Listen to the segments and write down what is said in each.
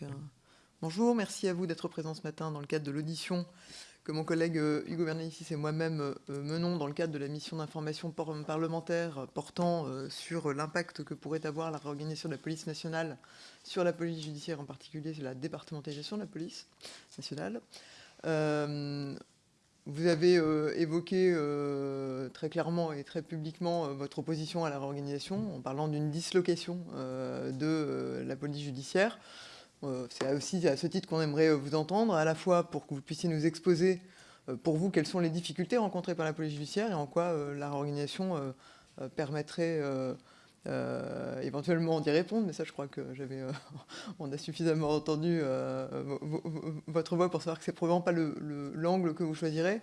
Donc, bonjour, merci à vous d'être présent ce matin dans le cadre de l'audition que mon collègue Hugo Bernalicis et moi-même menons dans le cadre de la mission d'information parlementaire portant sur l'impact que pourrait avoir la réorganisation de la police nationale sur la police judiciaire, en particulier sur la départementalisation de la police nationale. Vous avez évoqué très clairement et très publiquement votre opposition à la réorganisation en parlant d'une dislocation de la police judiciaire. C'est aussi à ce titre qu'on aimerait vous entendre, à la fois pour que vous puissiez nous exposer pour vous quelles sont les difficultés rencontrées par la police judiciaire et en quoi la réorganisation permettrait euh, éventuellement d'y répondre, mais ça je crois que j'avais, euh, on a suffisamment entendu euh, votre voix pour savoir que c'est probablement pas l'angle que vous choisirez,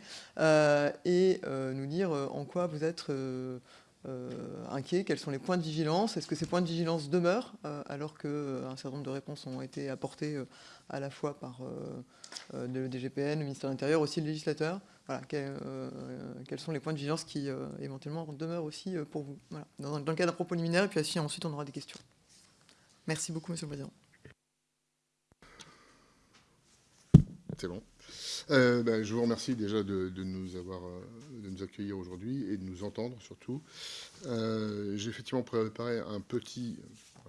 et nous dire en quoi vous êtes inquiet, quels sont les points de vigilance, est-ce que ces points de vigilance demeurent alors qu'un certain nombre de réponses ont été apportées à la fois par le DGPN, le ministère de l'Intérieur, aussi le législateur? Voilà, euh, quels sont les points de vigilance qui euh, éventuellement demeurent aussi euh, pour vous? Dans, le cadre d'un propos liminaire, et puis ensuite on aura des questions. Merci beaucoup, Monsieur le Président. C'est bon. Ben, je vous remercie déjà de, nous avoir, de nous accueillir aujourd'hui et de nous entendre surtout. J'ai effectivement préparé un petit,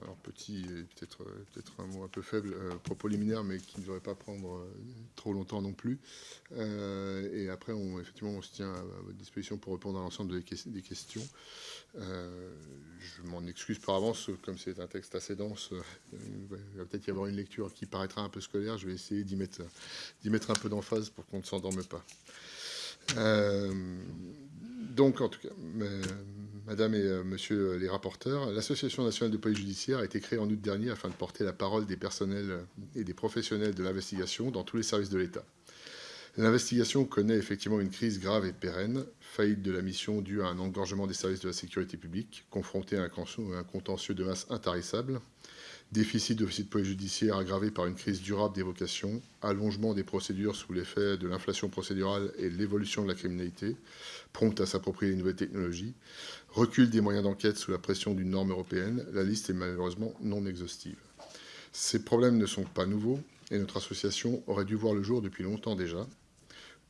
alors petit, peut-être peut un mot un peu faible, euh, propos liminaire, mais qui ne devrait pas prendre euh, trop longtemps non plus. Euh, et après, on, effectivement, on se tient à, votre disposition pour répondre à l'ensemble des, questions. je m'en excuse par avance, comme c'est un texte assez dense, il va peut-être y avoir une lecture qui paraîtra un peu scolaire. Je vais essayer d'y mettre, mettre un peu d'emphase pour qu'on ne s'endorme pas. donc, en tout cas, Madame et euh, Monsieur les rapporteurs, l'Association nationale de police judiciaire a été créée en août dernier afin de porter la parole des personnels et des professionnels de l'investigation dans tous les services de l'État. L'investigation connaît effectivement une crise grave et pérenne, faillite de la mission due à un engorgement des services de la sécurité publique, confronté à un contentieux de masse intarissable, déficit de police judiciaire aggravé par une crise durable des vocations, allongement des procédures sous l'effet de l'inflation procédurale et l'évolution de la criminalité, prompte à s'approprier les nouvelles technologies, recul des moyens d'enquête sous la pression d'une norme européenne, la liste est malheureusement non exhaustive. Ces problèmes ne sont pas nouveaux et notre association aurait dû voir le jour depuis longtemps déjà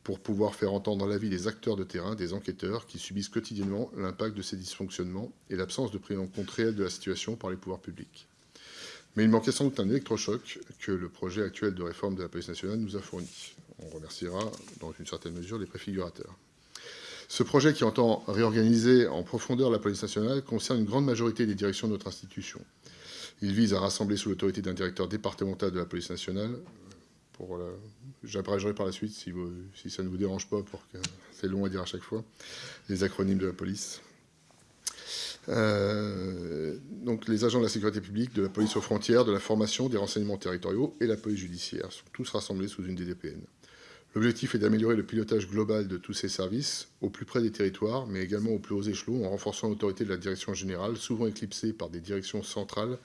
pour pouvoir faire entendre l'avis des acteurs de terrain, des enquêteurs qui subissent quotidiennement l'impact de ces dysfonctionnements et l'absence de prise en compte réelle de la situation par les pouvoirs publics. Mais il manquait sans doute un électrochoc que le projet actuel de réforme de la police nationale nous a fourni. On remerciera dans une certaine mesure les préfigurateurs. Ce projet qui entend réorganiser en profondeur la police nationale concerne une grande majorité des directions de notre institution. Il vise à rassembler sous l'autorité d'un directeur départemental de la police nationale. Pour J'abrégerai par la suite, si, si, ça ne vous dérange pas, pour que c'est long à dire à chaque fois, les acronymes de la police. Euh, donc les agents de la sécurité publique, de la police aux frontières, de la formation, des renseignements territoriaux et la police judiciaire sont tous rassemblés sous une DDPN. L'objectif est d'améliorer le pilotage global de tous ces services au plus près des territoires, mais également au plus haut échelons, en renforçant l'autorité de la direction générale, souvent éclipsée par des directions centrales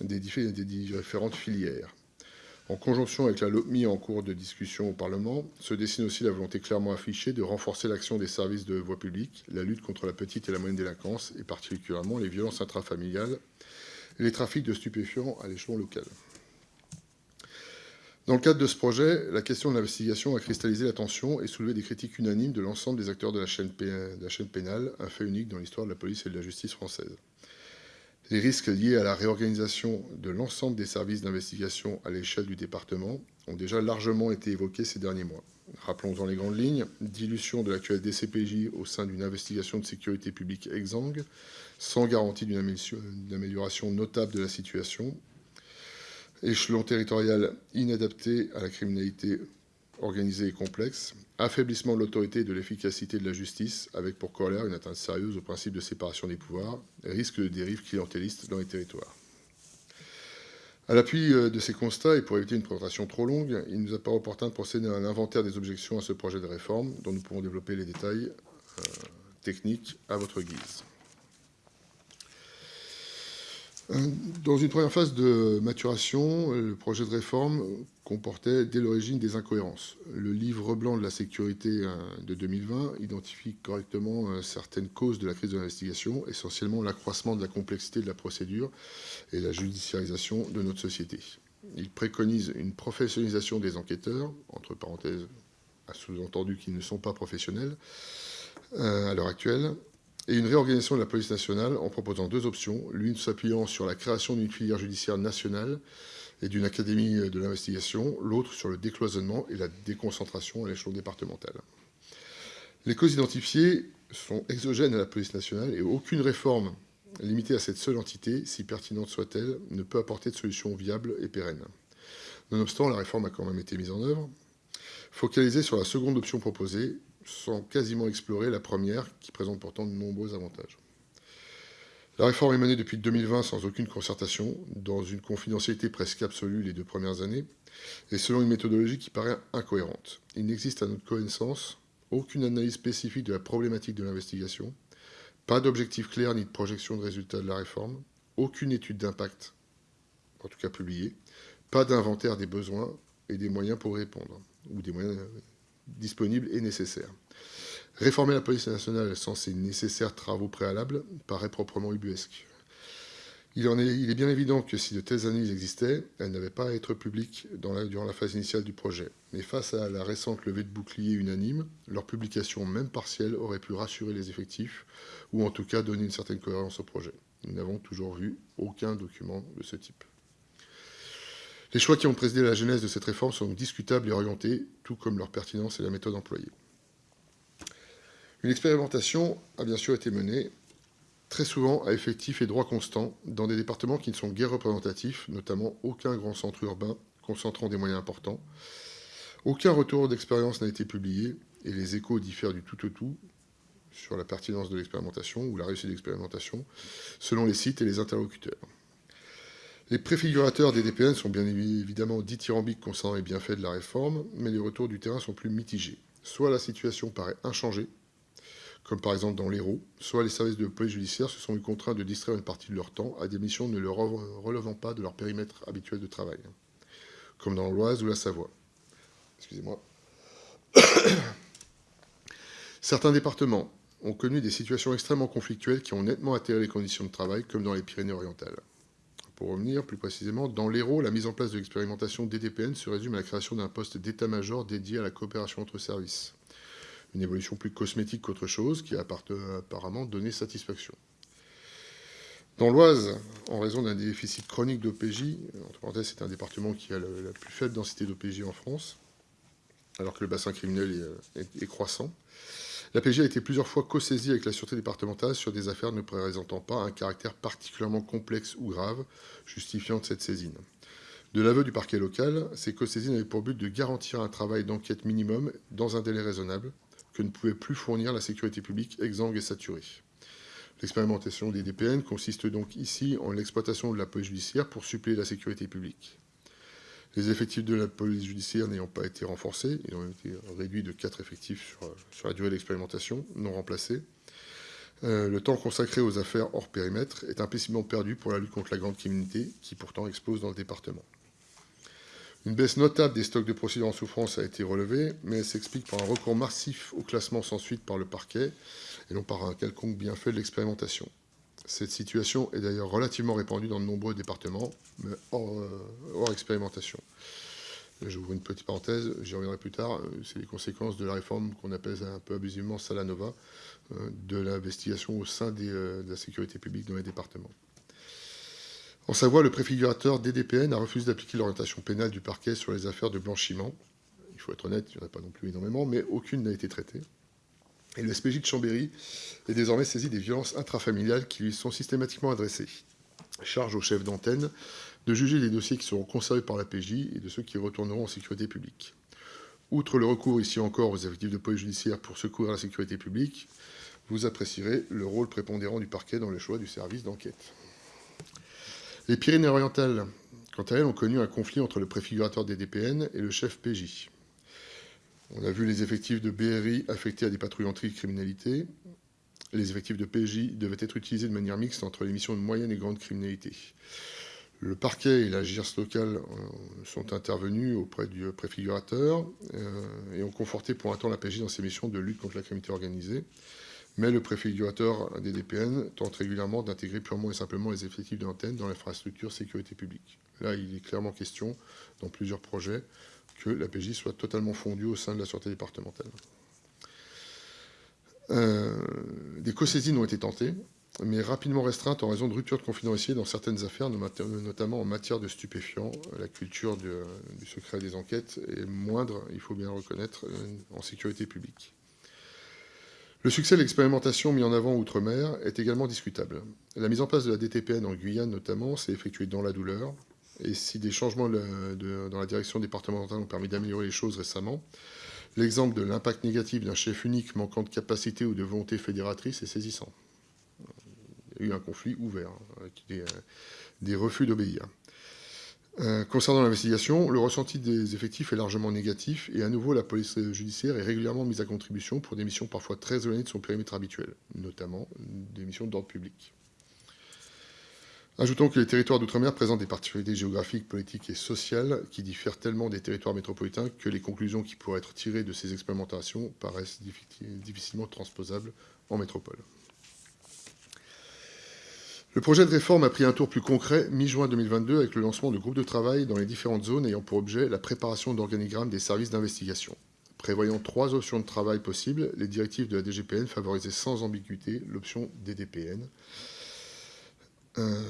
des, différentes filières. En conjonction avec la LOPMI en cours de discussion au Parlement, se dessine aussi la volonté clairement affichée de renforcer l'action des services de voie publique, la lutte contre la petite et la moyenne délinquance, et particulièrement les violences intrafamiliales et les trafics de stupéfiants à l'échelon local. Dans le cadre de ce projet, la question de l'investigation a cristallisé l'attention et soulevé des critiques unanimes de l'ensemble des acteurs de la, chaîne pénale, un fait unique dans l'histoire de la police et de la justice française. Les risques liés à la réorganisation de l'ensemble des services d'investigation à l'échelle du département ont déjà largement été évoqués ces derniers mois. Rappelons-en les grandes lignes. Dilution de l'actuel DCPJ au sein d'une investigation de sécurité publique exsangue, sans garantie d'une amélioration notable de la situation, échelon territorial inadapté à la criminalité organisée et complexe, affaiblissement de l'autorité et de l'efficacité de la justice, avec pour corollaire une atteinte sérieuse au principe de séparation des pouvoirs, risque de dérive clientéliste dans les territoires. À l'appui euh, de ces constats, et pour éviter une présentation trop longue, il nous apparaît opportun de procéder à un inventaire des objections à ce projet de réforme, dont nous pourrons développer les détails euh, techniques à votre guise. Dans une première phase de maturation, le projet de réforme comportait dès l'origine des incohérences. Le livre blanc de la sécurité euh, de 2020 identifie correctement euh, certaines causes de la crise de l'investigation, essentiellement l'accroissement de la complexité de la procédure et la judiciarisation de notre société. il préconise une professionnalisation des enquêteurs, entre parenthèses, à sous-entendu qu'ils ne sont pas professionnels euh, à l'heure actuelle, et une réorganisation de la police nationale en proposant deux options, l'une s'appuyant sur la création d'une filière judiciaire nationale et d'une académie de l'investigation, l'autre sur le décloisonnement et la déconcentration à l'échelon départemental. Les causes identifiées sont exogènes à la police nationale et aucune réforme limitée à cette seule entité, si pertinente soit-elle, ne peut apporter de solution viable et pérenne. Nonobstant, la réforme a quand même été mise en œuvre. Focalisée sur la seconde option proposée, sans quasiment explorer la première, qui présente pourtant de nombreux avantages. La réforme est menée depuis 2020 sans aucune concertation, dans une confidentialité presque absolue les deux premières années, et selon une méthodologie qui paraît incohérente. Il n'existe à notre connaissance aucune analyse spécifique de la problématique de l'investigation, pas d'objectif clair ni de projection de résultats de la réforme, aucune étude d'impact, en tout cas publiée, pas d'inventaire des besoins et des moyens pour répondre, ou des moyens disponibles et nécessaires. Réformer la police nationale sans ces nécessaires travaux préalables paraît proprement ubuesque. Il, est, bien évident que si de telles analyses existaient, elles n'avaient pas à être publiques durant la phase initiale du projet. Mais face à la récente levée de bouclier unanime, leur publication, même partielle, aurait pu rassurer les effectifs, ou en tout cas donner une certaine cohérence au projet. Nous n'avons toujours vu aucun document de ce type. Les choix qui ont présidé la genèse de cette réforme sont discutables et orientés, tout comme leur pertinence et la méthode employée. Une expérimentation a bien sûr été menée très souvent à effectifs et droits constants, dans des départements qui ne sont guère représentatifs, notamment aucun grand centre urbain concentrant des moyens importants. Aucun retour d'expérience n'a été publié, et les échos diffèrent du tout au tout sur la pertinence de l'expérimentation ou la réussite de l'expérimentation, selon les sites et les interlocuteurs. Les préfigurateurs des DPN sont bien évidemment dithyrambiques concernant les bienfaits de la réforme, mais les retours du terrain sont plus mitigés. Soit la situation paraît inchangée, comme par exemple dans l'Hérault, soit les services de police judiciaire se sont eu contraints de distraire une partie de leur temps à des missions ne leur relevant pas de leur périmètre habituel de travail, comme dans l'Oise ou la Savoie. Excusez-moi. Certains départements ont connu des situations extrêmement conflictuelles qui ont nettement altéré les conditions de travail, comme dans les Pyrénées-Orientales. Pour revenir plus précisément, dans l'Hérault, la mise en place de l'expérimentation DDPN se résume à la création d'un poste d'état-major dédié à la coopération entre services une évolution plus cosmétique qu'autre chose, qui a apparemment donné satisfaction. Dans l'Oise, en raison d'un déficit chronique d'OPJ, c'est un département qui a la, plus faible densité d'OPJ en France, alors que le bassin criminel est, croissant, l'APJ a été plusieurs fois co-saisie avec la Sûreté départementale sur des affaires ne présentant pas un caractère particulièrement complexe ou grave, justifiant cette saisine. De l'aveu du parquet local, ces co-saisines avaient pour but de garantir un travail d'enquête minimum dans un délai raisonnable, que ne pouvait plus fournir la sécurité publique exsangue et saturée. L'expérimentation des DPN consiste donc ici en l'exploitation de la police judiciaire pour suppléer la sécurité publique. Les effectifs de la police judiciaire n'ayant pas été renforcés, ils ont été réduits de 4 effectifs sur, la durée de l'expérimentation, non remplacés. Euh, le temps consacré aux affaires hors périmètre est implicitement perdu pour la lutte contre la grande criminalité, qui pourtant explose dans le département. Une baisse notable des stocks de procédures en souffrance a été relevée, mais elle s'explique par un recours massif au classement sans suite par le parquet et non par un quelconque bienfait de l'expérimentation. Cette situation est d'ailleurs relativement répandue dans de nombreux départements, mais hors, euh, expérimentation. J'ouvre une petite parenthèse, j'y reviendrai plus tard, euh, c'est les conséquences de la réforme qu'on appelle un peu abusivement Salanova, euh, de l'investigation au sein de la sécurité publique dans les départements. En Savoie, le préfigurateur DDPN a refusé d'appliquer l'orientation pénale du parquet sur les affaires de blanchiment. Il faut être honnête, il n'y en a pas non plus énormément, mais aucune n'a été traitée. Et le SPJ de Chambéry est désormais saisi des violences intrafamiliales qui lui sont systématiquement adressées. Charge au chef d'antenne de juger les dossiers qui seront conservés par la PJ et de ceux qui retourneront en sécurité publique. Outre le recours ici encore aux effectifs de police judiciaire pour secourir la sécurité publique, vous apprécierez le rôle prépondérant du parquet dans le choix du service d'enquête. Les Pyrénées-Orientales, quant à elles, ont connu un conflit entre le préfigurateur des DPN et le chef PJ. On a vu les effectifs de BRI affectés à des patrouilles anti-criminalité. Les effectifs de PJ devaient être utilisés de manière mixte entre les missions de moyenne et grande criminalité. Le parquet et la GIRS locale euh, sont intervenus auprès du préfigurateur euh, et ont conforté pour un temps la PJ dans ses missions de lutte contre la criminalité organisée. mais le préfigurateur des DPN tente régulièrement d'intégrer purement et simplement les effectifs de l'antenne dans l'infrastructure sécurité publique. Là, il est clairement question, dans plusieurs projets, que la PJ soit totalement fondue au sein de la sûreté départementale. Euh, des co-saisines ont été tentées, mais rapidement restreintes en raison de ruptures de confidentialité dans certaines affaires, notamment en matière de stupéfiants. La culture du, du secret des enquêtes est moindre, il faut bien le reconnaître, en sécurité publique. Le succès de l'expérimentation mis en avant outre-mer est également discutable. La mise en place de la DTPN en Guyane notamment s'est effectuée dans la douleur, et si des changements dans la direction départementale ont permis d'améliorer les choses récemment, l'exemple de l'impact négatif d'un chef unique manquant de capacité ou de volonté fédératrice est saisissant. Il y a eu un conflit ouvert, avec des refus d'obéir. Euh, concernant l'investigation, le ressenti des effectifs est largement négatif et à nouveau la police judiciaire est régulièrement mise à contribution pour des missions parfois très éloignées de son périmètre habituel, notamment des missions d'ordre public. Ajoutons que les territoires d'outre-mer présentent des particularités géographiques, politiques et sociales qui diffèrent tellement des territoires métropolitains que les conclusions qui pourraient être tirées de ces expérimentations paraissent difficilement transposables en métropole. Le projet de réforme a pris un tour plus concret mi-juin 2022 avec le lancement de groupes de travail dans les différentes zones ayant pour objet la préparation d'organigrammes des services d'investigation. Prévoyant trois options de travail possibles, les directives de la DGPN favorisaient sans ambiguïté l'option DDPN. Euh,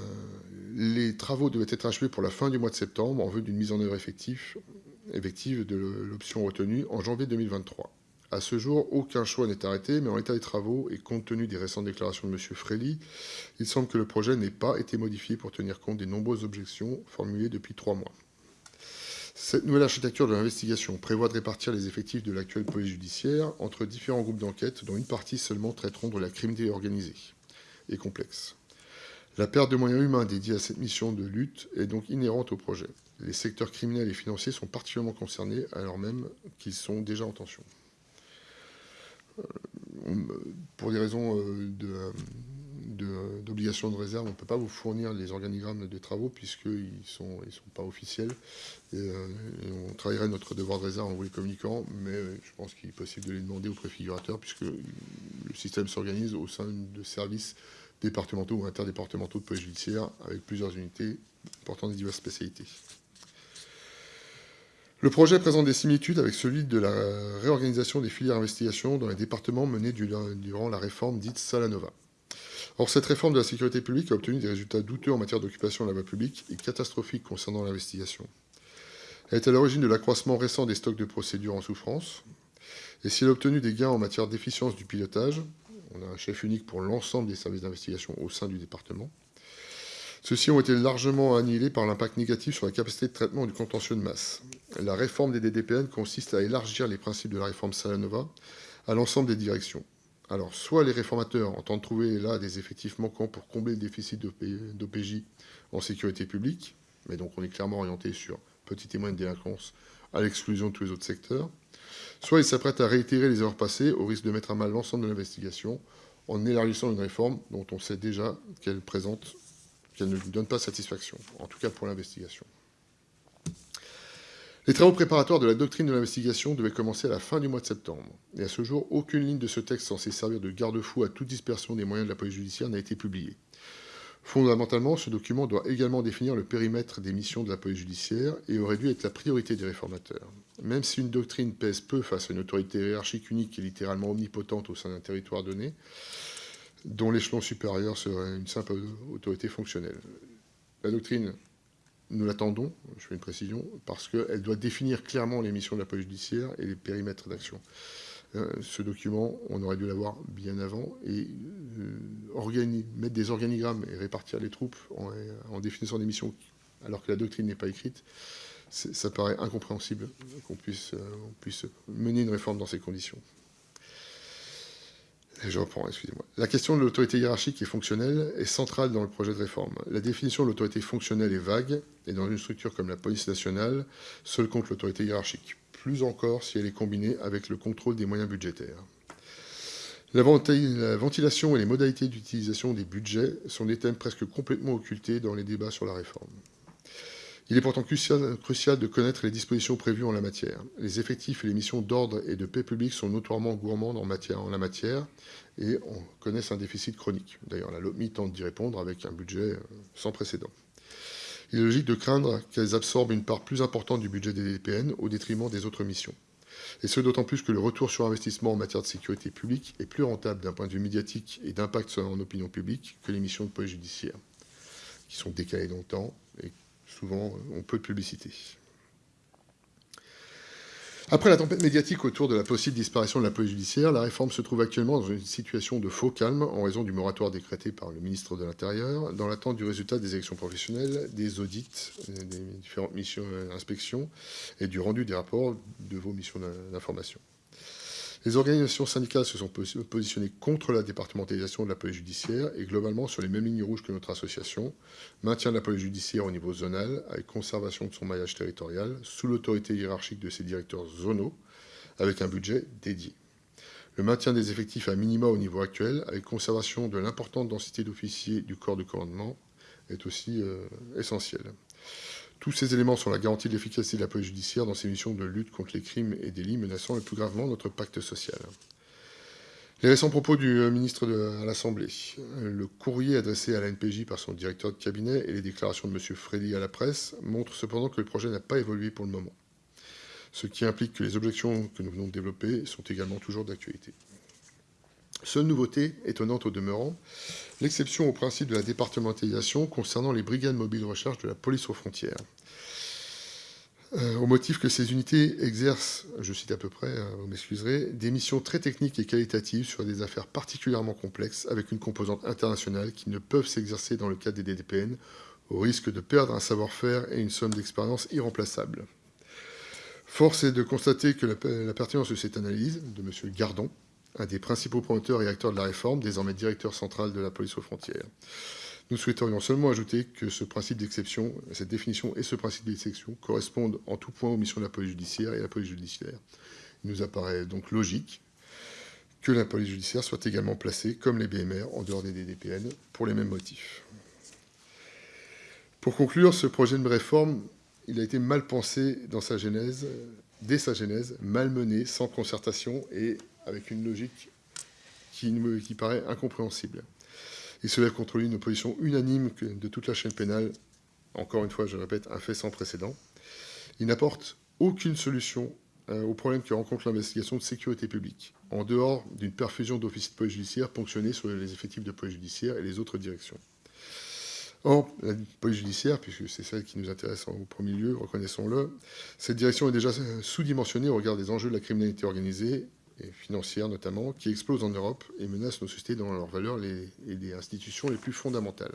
les travaux devaient être achevés pour la fin du mois de septembre en vue d'une mise en œuvre effective, de l'option retenue en janvier 2023. À ce jour, aucun choix n'est arrêté, mais en l'état des travaux et compte tenu des récentes déclarations de M. Frély, il semble que le projet n'ait pas été modifié pour tenir compte des nombreuses objections formulées depuis trois mois. Cette nouvelle architecture de l'investigation prévoit de répartir les effectifs de l'actuelle police judiciaire entre différents groupes d'enquête, dont une partie seulement traiteront de la criminalité organisée et complexe. La perte de moyens humains dédiés à cette mission de lutte est donc inhérente au projet. Les secteurs criminels et financiers sont particulièrement concernés, alors même qu'ils sont déjà en tension. Euh, pour des raisons euh, d'obligation de, réserve, on ne peut pas vous fournir les organigrammes des travaux puisqu'ils ne sont, pas officiels. Euh, on travaillerait notre devoir de réserve en vous les communiquant, mais je pense qu'il est possible de les demander au préfigurateur puisque le système s'organise au sein de services départementaux ou interdépartementaux de police judiciaire avec plusieurs unités portant des diverses spécialités. Le projet présente des similitudes avec celui de la réorganisation des filières d'investigation dans les départements menés durant la réforme dite Salanova. Or, cette réforme de la sécurité publique a obtenu des résultats douteux en matière d'occupation de la voie publique et catastrophiques concernant l'investigation. Elle est à l'origine de l'accroissement récent des stocks de procédures en souffrance. Et si elle a obtenu des gains en matière d'efficience du pilotage, on a un chef unique pour l'ensemble des services d'investigation au sein du département, ceux-ci ont été largement annihilés par l'impact négatif sur la capacité de traitement du contentieux de masse. La réforme des DDPN consiste à élargir les principes de la réforme Salanova à l'ensemble des directions. Alors, soit les réformateurs entendent trouver là des effectifs manquants pour combler le déficit d'OPJ en sécurité publique, mais donc on est clairement orienté sur petite et moyenne délinquance à l'exclusion de tous les autres secteurs, soit ils s'apprêtent à réitérer les erreurs passées au risque de mettre à mal l'ensemble de l'investigation en élargissant une réforme dont on sait déjà qu'elle présente qu'elle ne lui donne pas satisfaction, en tout cas pour l'investigation. Les travaux préparatoires de la doctrine de l'investigation devaient commencer à la fin du mois de septembre. Et à ce jour, aucune ligne de ce texte censé servir de garde-fou à toute dispersion des moyens de la police judiciaire n'a été publiée. Fondamentalement, ce document doit également définir le périmètre des missions de la police judiciaire et aurait dû être la priorité des réformateurs. Même si une doctrine pèse peu face à une autorité hiérarchique unique et littéralement omnipotente au sein d'un territoire donné, dont l'échelon supérieur serait une simple autorité fonctionnelle. La doctrine, nous l'attendons, je fais une précision, parce qu'elle doit définir clairement les missions de la police judiciaire et les périmètres d'action. Euh, ce document, on aurait dû l'avoir bien avant et euh, mettre des organigrammes et répartir les troupes en, définissant des missions alors que la doctrine n'est pas écrite, ça paraît incompréhensible qu'on puisse, euh, puisse mener une réforme dans ces conditions. Je reprends, excusez-moi. La question de l'autorité hiérarchique et fonctionnelle est centrale dans le projet de réforme. La définition de l'autorité fonctionnelle est vague, et dans une structure comme la police nationale, seul compte l'autorité hiérarchique. Plus encore si elle est combinée avec le contrôle des moyens budgétaires. La, ventilation et les modalités d'utilisation des budgets sont des thèmes presque complètement occultés dans les débats sur la réforme. Il est pourtant crucial, de connaître les dispositions prévues en la matière. Les effectifs et les missions d'ordre et de paix publique sont notoirement gourmandes en la matière et on connaît un déficit chronique. D'ailleurs, la LOMI tente d'y répondre avec un budget euh, sans précédent. Il est logique de craindre qu'elles absorbent une part plus importante du budget des DPN au détriment des autres missions. Et ce d'autant plus que le retour sur investissement en matière de sécurité publique est plus rentable d'un point de vue médiatique et d'impact en opinion publique que les missions de police judiciaire, qui sont décalées dans le temps et souvent ont peu de publicité. Après la tempête médiatique autour de la possible disparition de la police judiciaire, la réforme se trouve actuellement dans une situation de faux calme en raison du moratoire décrété par le ministre de l'Intérieur, dans l'attente du résultat des élections professionnelles, des audits, des différentes missions d'inspection et du rendu des rapports de vos missions d'information. Les organisations syndicales se sont positionnées contre la départementalisation de la police judiciaire et globalement sur les mêmes lignes rouges que notre association. Maintien de la police judiciaire au niveau zonal avec conservation de son maillage territorial sous l'autorité hiérarchique de ses directeurs zonaux avec un budget dédié. Le maintien des effectifs à minima au niveau actuel avec conservation de l'importante densité d'officiers du corps de commandement est aussi euh, essentiel. Tous ces éléments sont la garantie de l'efficacité de la police judiciaire dans ses missions de lutte contre les crimes et délits menaçant le plus gravement notre pacte social. Les récents propos du euh, ministre à l'Assemblée, le courrier adressé à la NPJ par son directeur de cabinet et les déclarations de M. Freddy à la presse montrent cependant que le projet n'a pas évolué pour le moment, ce qui implique que les objections que nous venons de développer sont également toujours d'actualité. Seule nouveauté, étonnante au demeurant, l'exception au principe de la départementalisation concernant les brigades mobiles de recherche de la police aux frontières. Euh, au motif que ces unités exercent, je cite à peu près, euh, vous m'excuserez, des missions très techniques et qualitatives sur des affaires particulièrement complexes avec une composante internationale qui ne peuvent s'exercer dans le cadre des DDPN au risque de perdre un savoir-faire et une somme d'expérience irremplaçable. Force est de constater que la, la pertinence de cette analyse de M. Gardon un des principaux promoteurs et acteurs de la réforme, désormais directeur central de la police aux frontières. Nous souhaiterions seulement ajouter que ce principe d'exception, cette définition et ce principe d'exception correspondent en tout point aux missions de la police judiciaire et la police judiciaire. Il nous apparaît donc logique que la police judiciaire soit également placée, comme les BMR, en dehors des DDPN, pour les mêmes motifs. Pour conclure, ce projet de réforme, il a été mal pensé dans sa genèse, dès sa genèse, mal mené, sans concertation et avec une logique qui, qui paraît incompréhensible. Il se lève contre lui une opposition unanime de toute la chaîne pénale, encore une fois, je répète, un fait sans précédent. Il n'apporte aucune solution euh, aux problèmes que rencontre l'investigation de sécurité publique, en dehors d'une perfusion d'officiers de police judiciaire ponctionnés sur les effectifs de police judiciaire et les autres directions. Or, la police judiciaire, puisque c'est celle qui nous intéresse au premier lieu, reconnaissons-le, cette direction est déjà sous-dimensionnée au regard des enjeux de la criminalité organisée et financière notamment, qui explosent en Europe et menacent nos sociétés dans leurs valeurs et les institutions les plus fondamentales.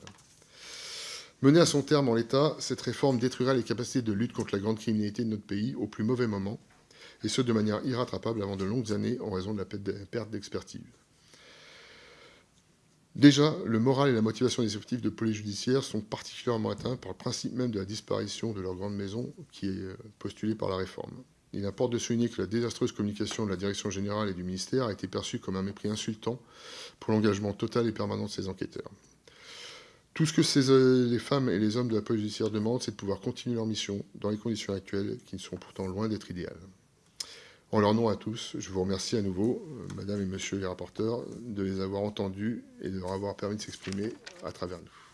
Menée à son terme en l'état, cette réforme détruira les capacités de lutte contre la grande criminalité de notre pays au plus mauvais moment, et ce de manière irrattrapable avant de longues années en raison de la perte d'expertise. Déjà, le moral et la motivation des effectifs de police judiciaire sont particulièrement atteints par le principe même de la disparition de leur grande maison qui est euh, postulé par la réforme. Il importe de souligner que la désastreuse communication de la direction générale et du ministère a été perçue comme un mépris insultant pour l'engagement total et permanent de ces enquêteurs. Tout ce que euh, les femmes et les hommes de la police judiciaire demandent, c'est de pouvoir continuer leur mission dans les conditions actuelles qui sont pourtant loin d'être idéales. En leur nom à tous, je vous remercie à nouveau, euh, Madame et Monsieur les rapporteurs, de les avoir entendus et de leur avoir permis de s'exprimer à travers nous.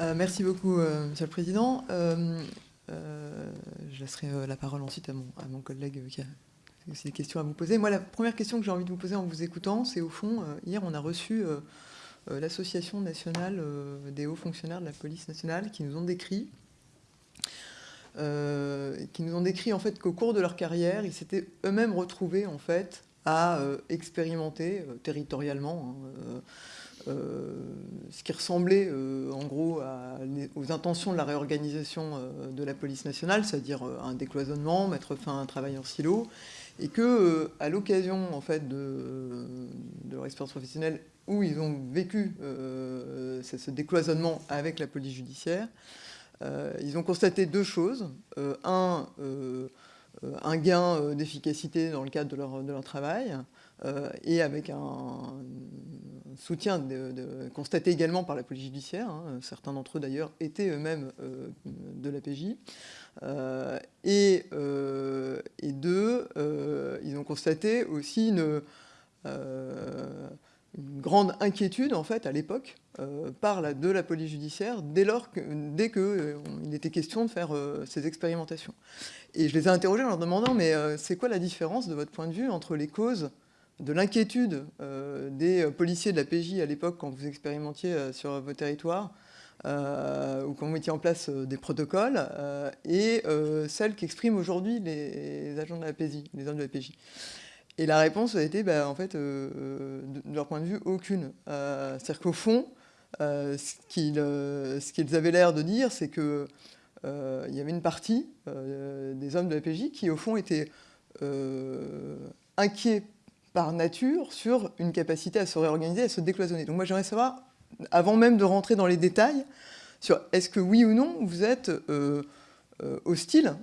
Euh, merci beaucoup, euh, Monsieur le Président. Euh, je laisserai la parole ensuite à mon, collègue qui a aussi des questions à vous poser. Moi, la première question que j'ai envie de vous poser en vous écoutant, c'est au fond, hier, on a reçu l'Association nationale des hauts fonctionnaires de la police nationale qui nous ont décrit qui nous ont décrit en fait qu'au cours de leur carrière, ils s'étaient eux-mêmes retrouvés en fait à expérimenter territorialement hein, euh, ce qui ressemblait euh, en gros aux intentions de la réorganisation euh, de la police nationale, c'est-à-dire un décloisonnement, mettre fin à un travail en silo, et que à l'occasion en fait de, leur expérience professionnelle où ils ont vécu ce décloisonnement avec la police judiciaire, ils ont constaté deux choses. un, un gain d'efficacité dans le cadre de leur travail, et avec un, soutien constaté également par la police judiciaire. Hein. certains d'entre eux d'ailleurs étaient eux-mêmes de la PJ. et, et deux, ils ont constaté aussi une grande inquiétude en fait à l'époque euh, par la, de la police judiciaire dès lors que, dès qu'il euh, était question de faire euh, ces expérimentations. Et je les ai interrogés en leur demandant mais c'est quoi la différence de votre point de vue entre les causes de l'inquiétude des policiers de la PJ à l'époque quand vous expérimentiez sur vos territoires ou quand vous mettiez en place des protocoles et celles qu'expriment aujourd'hui les, agents de la PJ, les hommes de la PJ. Et la réponse a été, bah, en fait, euh, euh, de leur point de vue, aucune. Euh, c'est-à-dire qu'au fond, ce qu'ils avaient l'air de dire, c'est qu'il y avait une partie des hommes de la PJ qui, au fond, étaient inquiets par nature sur une capacité à se réorganiser, à se décloisonner. Donc moi, j'aimerais savoir, avant même de rentrer dans les détails, sur est-ce que oui ou non, vous êtes hostile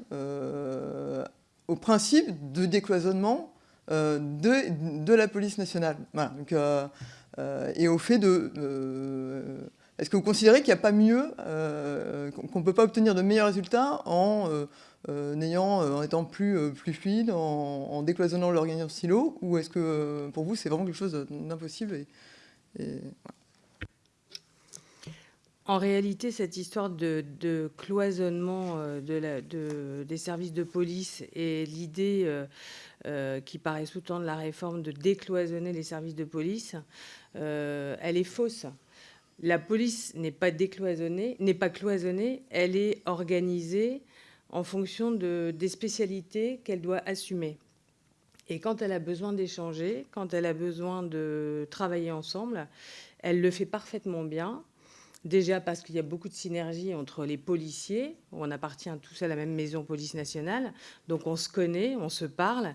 au principe de décloisonnement euh, de, la police nationale. euh, euh, et au fait de... Est-ce que vous considérez qu'il n'y a pas mieux, qu'on ne peut pas obtenir de meilleurs résultats en, ayant, en étant plus, plus fluide, en, décloisonnant l'organisation silo Ou est-ce que pour vous, c'est vraiment quelque chose d'impossible En réalité, cette histoire de, cloisonnement de des services de police et l'idée euh, qui paraît sous-tendre la réforme de décloisonner les services de police, euh, elle est fausse. La police n'est pas décloisonnée, n'est pas cloisonnée, elle est organisée en fonction de, des spécialités qu'elle doit assumer. Et quand elle a besoin d'échanger, quand elle a besoin de travailler ensemble, elle le fait parfaitement bien. Déjà parce qu'il y a beaucoup de synergie entre les policiers, on appartient tous à la même maison police nationale, donc on se connaît, on se parle.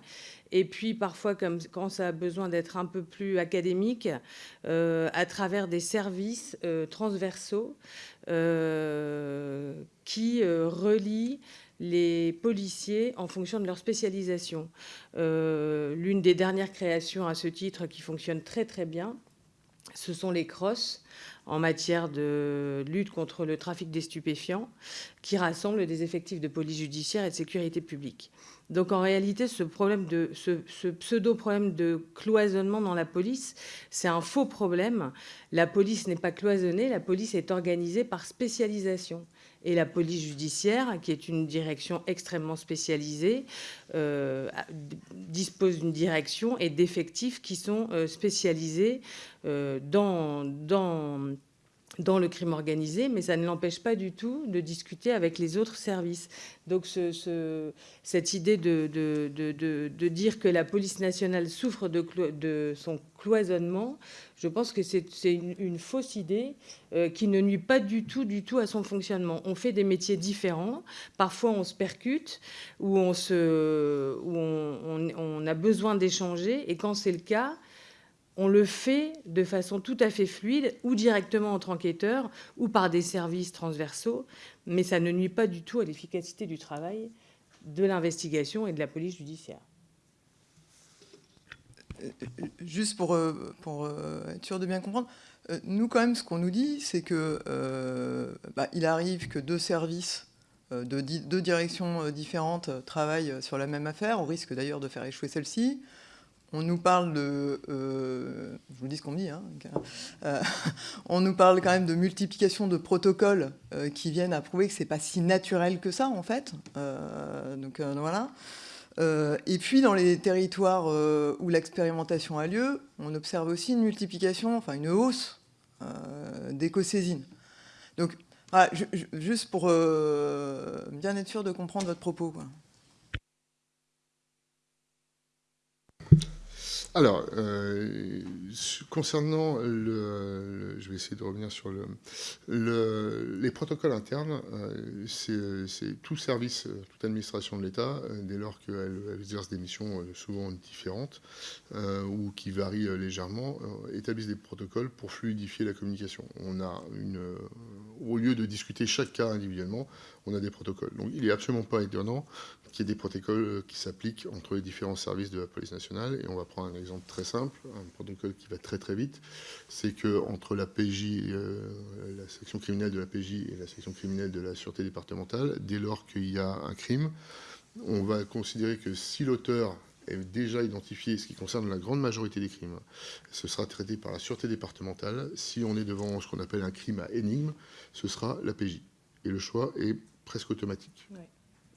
Et puis parfois, comme, quand ça a besoin d'être un peu plus académique, euh, à travers des services euh, transversaux euh, qui relient les policiers en fonction de leur spécialisation. L'une des dernières créations à ce titre qui fonctionne très très bien, ce sont les crosses en matière de lutte contre le trafic des stupéfiants, qui rassemble des effectifs de police judiciaire et de sécurité publique. Donc en réalité, ce, pseudo-problème de cloisonnement dans la police, c'est un faux problème. La police n'est pas cloisonnée, la police est organisée par spécialisation. Et la police judiciaire, qui est une direction extrêmement spécialisée, euh, dispose d'une direction et d'effectifs qui sont euh, spécialisés euh, dans, dans dans le crime organisé, mais ça ne l'empêche pas du tout de discuter avec les autres services. Donc ce, cette idée de, dire que la police nationale souffre de, son cloisonnement, je pense que c'est une, fausse idée euh, qui ne nuit pas du tout, du tout à son fonctionnement. On fait des métiers différents, parfois on se percute, ou on a besoin d'échanger, et quand c'est le cas, on le fait de façon tout à fait fluide, ou directement entre enquêteurs, ou par des services transversaux, mais ça ne nuit pas du tout à l'efficacité du travail de l'investigation et de la police judiciaire. Euh, juste pour, euh, euh, être sûr de bien comprendre, nous quand même ce qu'on nous dit, c'est que bah, il arrive que deux services de deux directions différentes travaillent sur la même affaire, au risque d'ailleurs de faire échouer celle-ci. On nous parle de, euh, euh, quand même de multiplication de protocoles euh, qui viennent à prouver que c'est pas si naturel que ça en fait. donc voilà. et puis dans les territoires où l'expérimentation a lieu, on observe aussi une multiplication, enfin une hausse d'éco-saisines. Donc voilà, juste pour bien être sûr de comprendre votre propos. Alors, euh, concernant le, Je vais essayer de revenir sur le, les protocoles internes. Euh, c'est tout service, euh, toute administration de l'État, dès lors qu'elle exerce des missions souvent différentes ou qui varient légèrement, établissent des protocoles pour fluidifier la communication. On a une au lieu de discuter chaque cas individuellement, on a des protocoles. Donc il n'est absolument pas étonnant qu'il y ait des protocoles euh, qui s'appliquent entre les différents services de la police nationale. Et on va prendre un exemple très simple, un protocole qui va très très vite. C'est qu'entre la PJ, euh, la section criminelle de la PJ et la section criminelle de la sûreté départementale, dès lors qu'il y a un crime, on va considérer que si l'auteur est déjà identifié, ce qui concerne la grande majorité des crimes, ce sera traité par la sûreté départementale. Si on est devant ce qu'on appelle un crime à énigme, ce sera la PJ. Et le choix est presque automatique.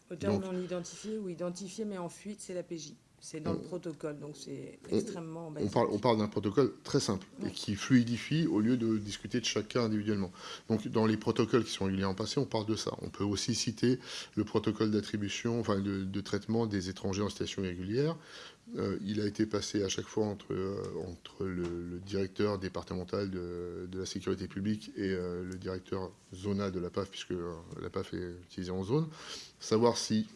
Auteur non identifié ou identifié mais en fuite, c'est la PJ. C'est dans le protocole, donc c'est extrêmement on, parle, on parle d'un protocole très simple et qui fluidifie au lieu de discuter de cas individuellement. Donc dans les protocoles qui sont régulièrement passés, on parle de ça. On peut aussi citer le protocole d'attribution, enfin de, traitement des étrangers en situation irrégulière. Euh, il a été passé à chaque fois entre, euh, entre le, directeur départemental de, la sécurité publique et euh, le directeur zonal de la PAF, puisque la PAF est utilisée en zone. Savoir si,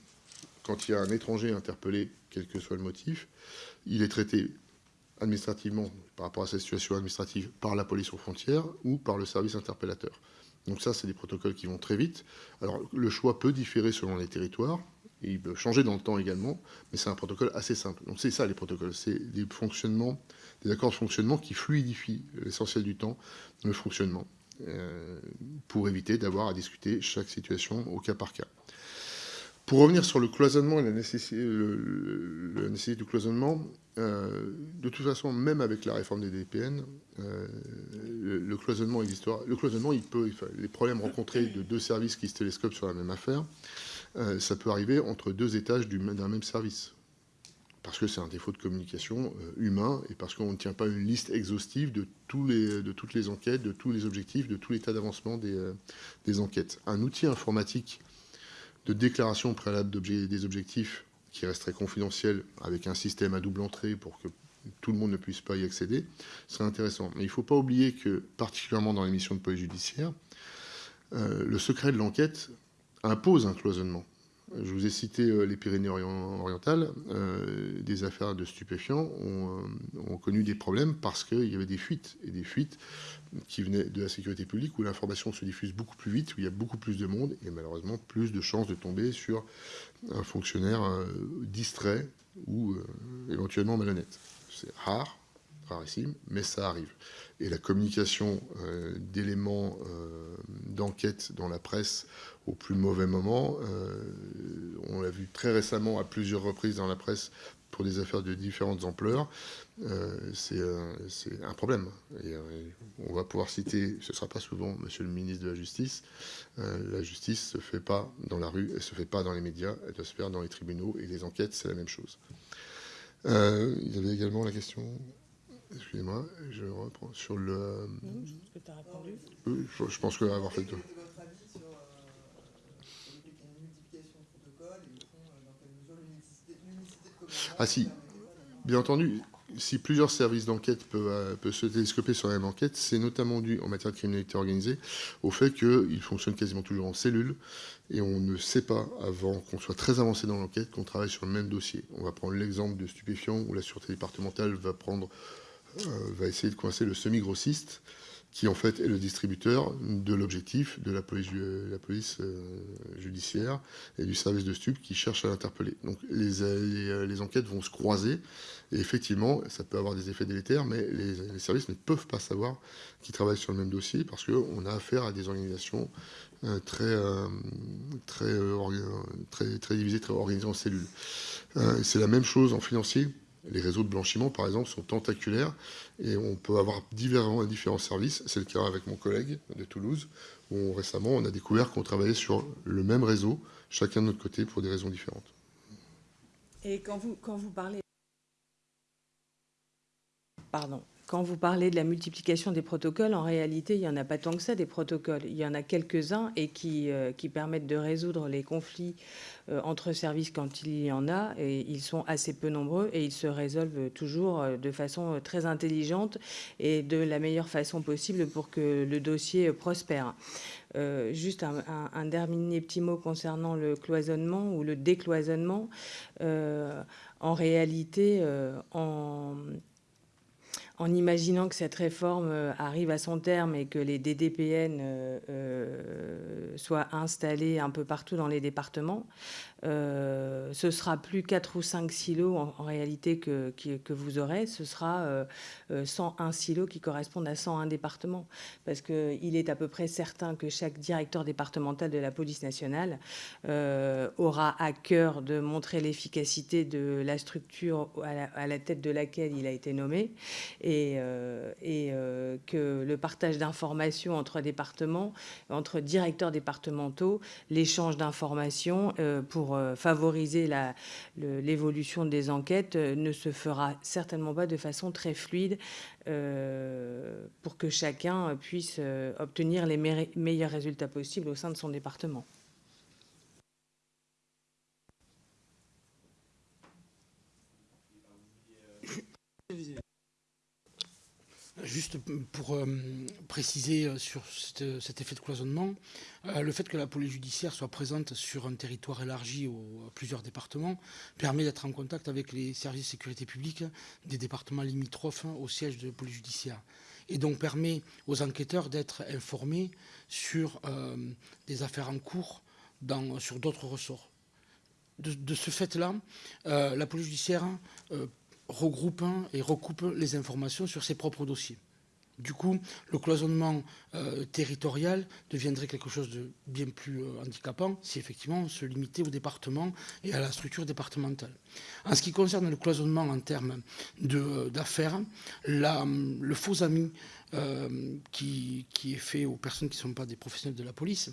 quand il y a un étranger interpellé, quel que soit le motif, il est traité administrativement, par rapport à sa situation administrative, par la police aux frontières ou par le service interpellateur. Donc ça, c'est des protocoles qui vont très vite. Alors, le choix peut différer selon les territoires il peut changer dans le temps également, mais c'est un protocole assez simple. Donc c'est ça les protocoles, c'est des fonctionnements, des accords de fonctionnement qui fluidifient l'essentiel du temps le fonctionnement, euh, pour éviter d'avoir à discuter chaque situation au cas par cas. Pour revenir sur le cloisonnement et la nécessité, du cloisonnement, euh, de toute façon, même avec la réforme des DPN, euh, le, cloisonnement existera. Le cloisonnement, il peut, les problèmes rencontrés de deux services qui se télescopent sur la même affaire, euh, ça peut arriver entre deux étages d'un même service. Parce que c'est un défaut de communication humain et parce qu'on ne tient pas une liste exhaustive de, tous les, de, toutes les enquêtes, de tous les objectifs, de tout l'état d'avancement des, enquêtes. Un outil informatique de déclaration préalable des objectifs qui resterait confidentiel avec un système à double entrée pour que tout le monde ne puisse pas y accéder, serait intéressant. Mais il ne faut pas oublier que, particulièrement dans les missions de police judiciaire, le secret de l'enquête impose un cloisonnement. Je vous ai cité euh, les Pyrénées-Orientales. Euh, des affaires de stupéfiants euh, ont connu des problèmes parce qu'il y avait des fuites, et des fuites qui venaient de la sécurité publique où l'information se diffuse beaucoup plus vite, où il y a beaucoup plus de monde et malheureusement plus de chances de tomber sur un fonctionnaire distrait ou éventuellement malhonnête. C'est rare, mais ça arrive. Et la communication d'éléments d'enquête dans la presse au plus mauvais moment. Euh, on l'a vu très récemment à plusieurs reprises dans la presse pour des affaires de différentes ampleurs. Euh, euh, c'est un problème. On va pouvoir citer, ce ne sera pas souvent, monsieur le ministre de la Justice, la justice ne se fait pas dans la rue, elle ne se fait pas dans les médias, elle doit se faire dans les tribunaux, et les enquêtes, c'est la même chose. il y avait également la question... Excusez-moi, je reprends sur le... je pense que tu as répondu. Je, je pense que avoir fait... Ah si, bien entendu, si plusieurs services d'enquête peuvent, euh, se télescoper sur la même enquête, c'est notamment dû, en matière de criminalité organisée, au fait qu'ils fonctionnent quasiment toujours en cellule, et on ne sait pas, avant qu'on soit très avancé dans l'enquête, qu'on travaille sur le même dossier. On va prendre l'exemple de stupéfiants, où la sûreté départementale va, prendre, euh, va essayer de coincer le semi-grossiste, qui en fait est le distributeur de l'objectif de la police, euh, judiciaire et du service de stup qui cherche à l'interpeller. Donc les, euh, les, enquêtes vont se croiser et effectivement ça peut avoir des effets délétères, mais les, services ne peuvent pas savoir qu'ils travaillent sur le même dossier parce qu'on a affaire à des organisations euh, très, très, très divisées, très organisées en cellules. C'est la même chose en financier les réseaux de blanchiment, par exemple, sont tentaculaires et on peut avoir différents, différents services. C'est le cas avec mon collègue de Toulouse, où récemment on a découvert qu'on travaillait sur le même réseau, chacun de notre côté, pour des raisons différentes. Et quand vous, quand vous parlez... Pardon. Quand vous parlez de la multiplication des protocoles, en réalité, il n'y en a pas tant que ça des protocoles. Il y en a quelques-uns et qui, euh, permettent de résoudre les conflits euh, entre services quand il y en a. Et ils sont assez peu nombreux et ils se résolvent toujours euh, de façon très intelligente et de la meilleure façon possible pour que le dossier prospère. juste un, un, dernier petit mot concernant le cloisonnement ou le décloisonnement. en réalité, en en imaginant que cette réforme arrive à son terme et que les DDPN soient installés un peu partout dans les départements, euh, ce sera plus 4 ou 5 silos en, réalité que, vous aurez, ce sera 101 euh, silos qui correspondent à 101 départements. Parce qu'il est à peu près certain que chaque directeur départemental de la police nationale euh, aura à cœur de montrer l'efficacité de la structure à la, tête de laquelle il a été nommé et que le partage d'informations entre départements, entre directeurs départementaux, l'échange d'informations pour euh, favoriser l'évolution des enquêtes euh, ne se fera certainement pas de façon très fluide euh, pour que chacun puisse obtenir les meilleurs résultats possibles au sein de son département. Juste pour euh, préciser euh, sur cet, effet de cloisonnement, euh, le fait que la police judiciaire soit présente sur un territoire élargi aux, à plusieurs départements permet d'être en contact avec les services de sécurité publique des départements limitrophes au siège de la police judiciaire. Et donc permet aux enquêteurs d'être informés sur des affaires en cours dans, sur d'autres ressorts. De, ce fait-là, la police judiciaire regroupe et recoupe les informations sur ses propres dossiers. Du coup, le cloisonnement euh, territorial deviendrait quelque chose de bien plus euh, handicapant si effectivement on se limitait au département et à la structure départementale. En ce qui concerne le cloisonnement en termes euh, d'affaires, le faux ami qui, qui, est fait aux personnes qui ne sont pas des professionnels de la police,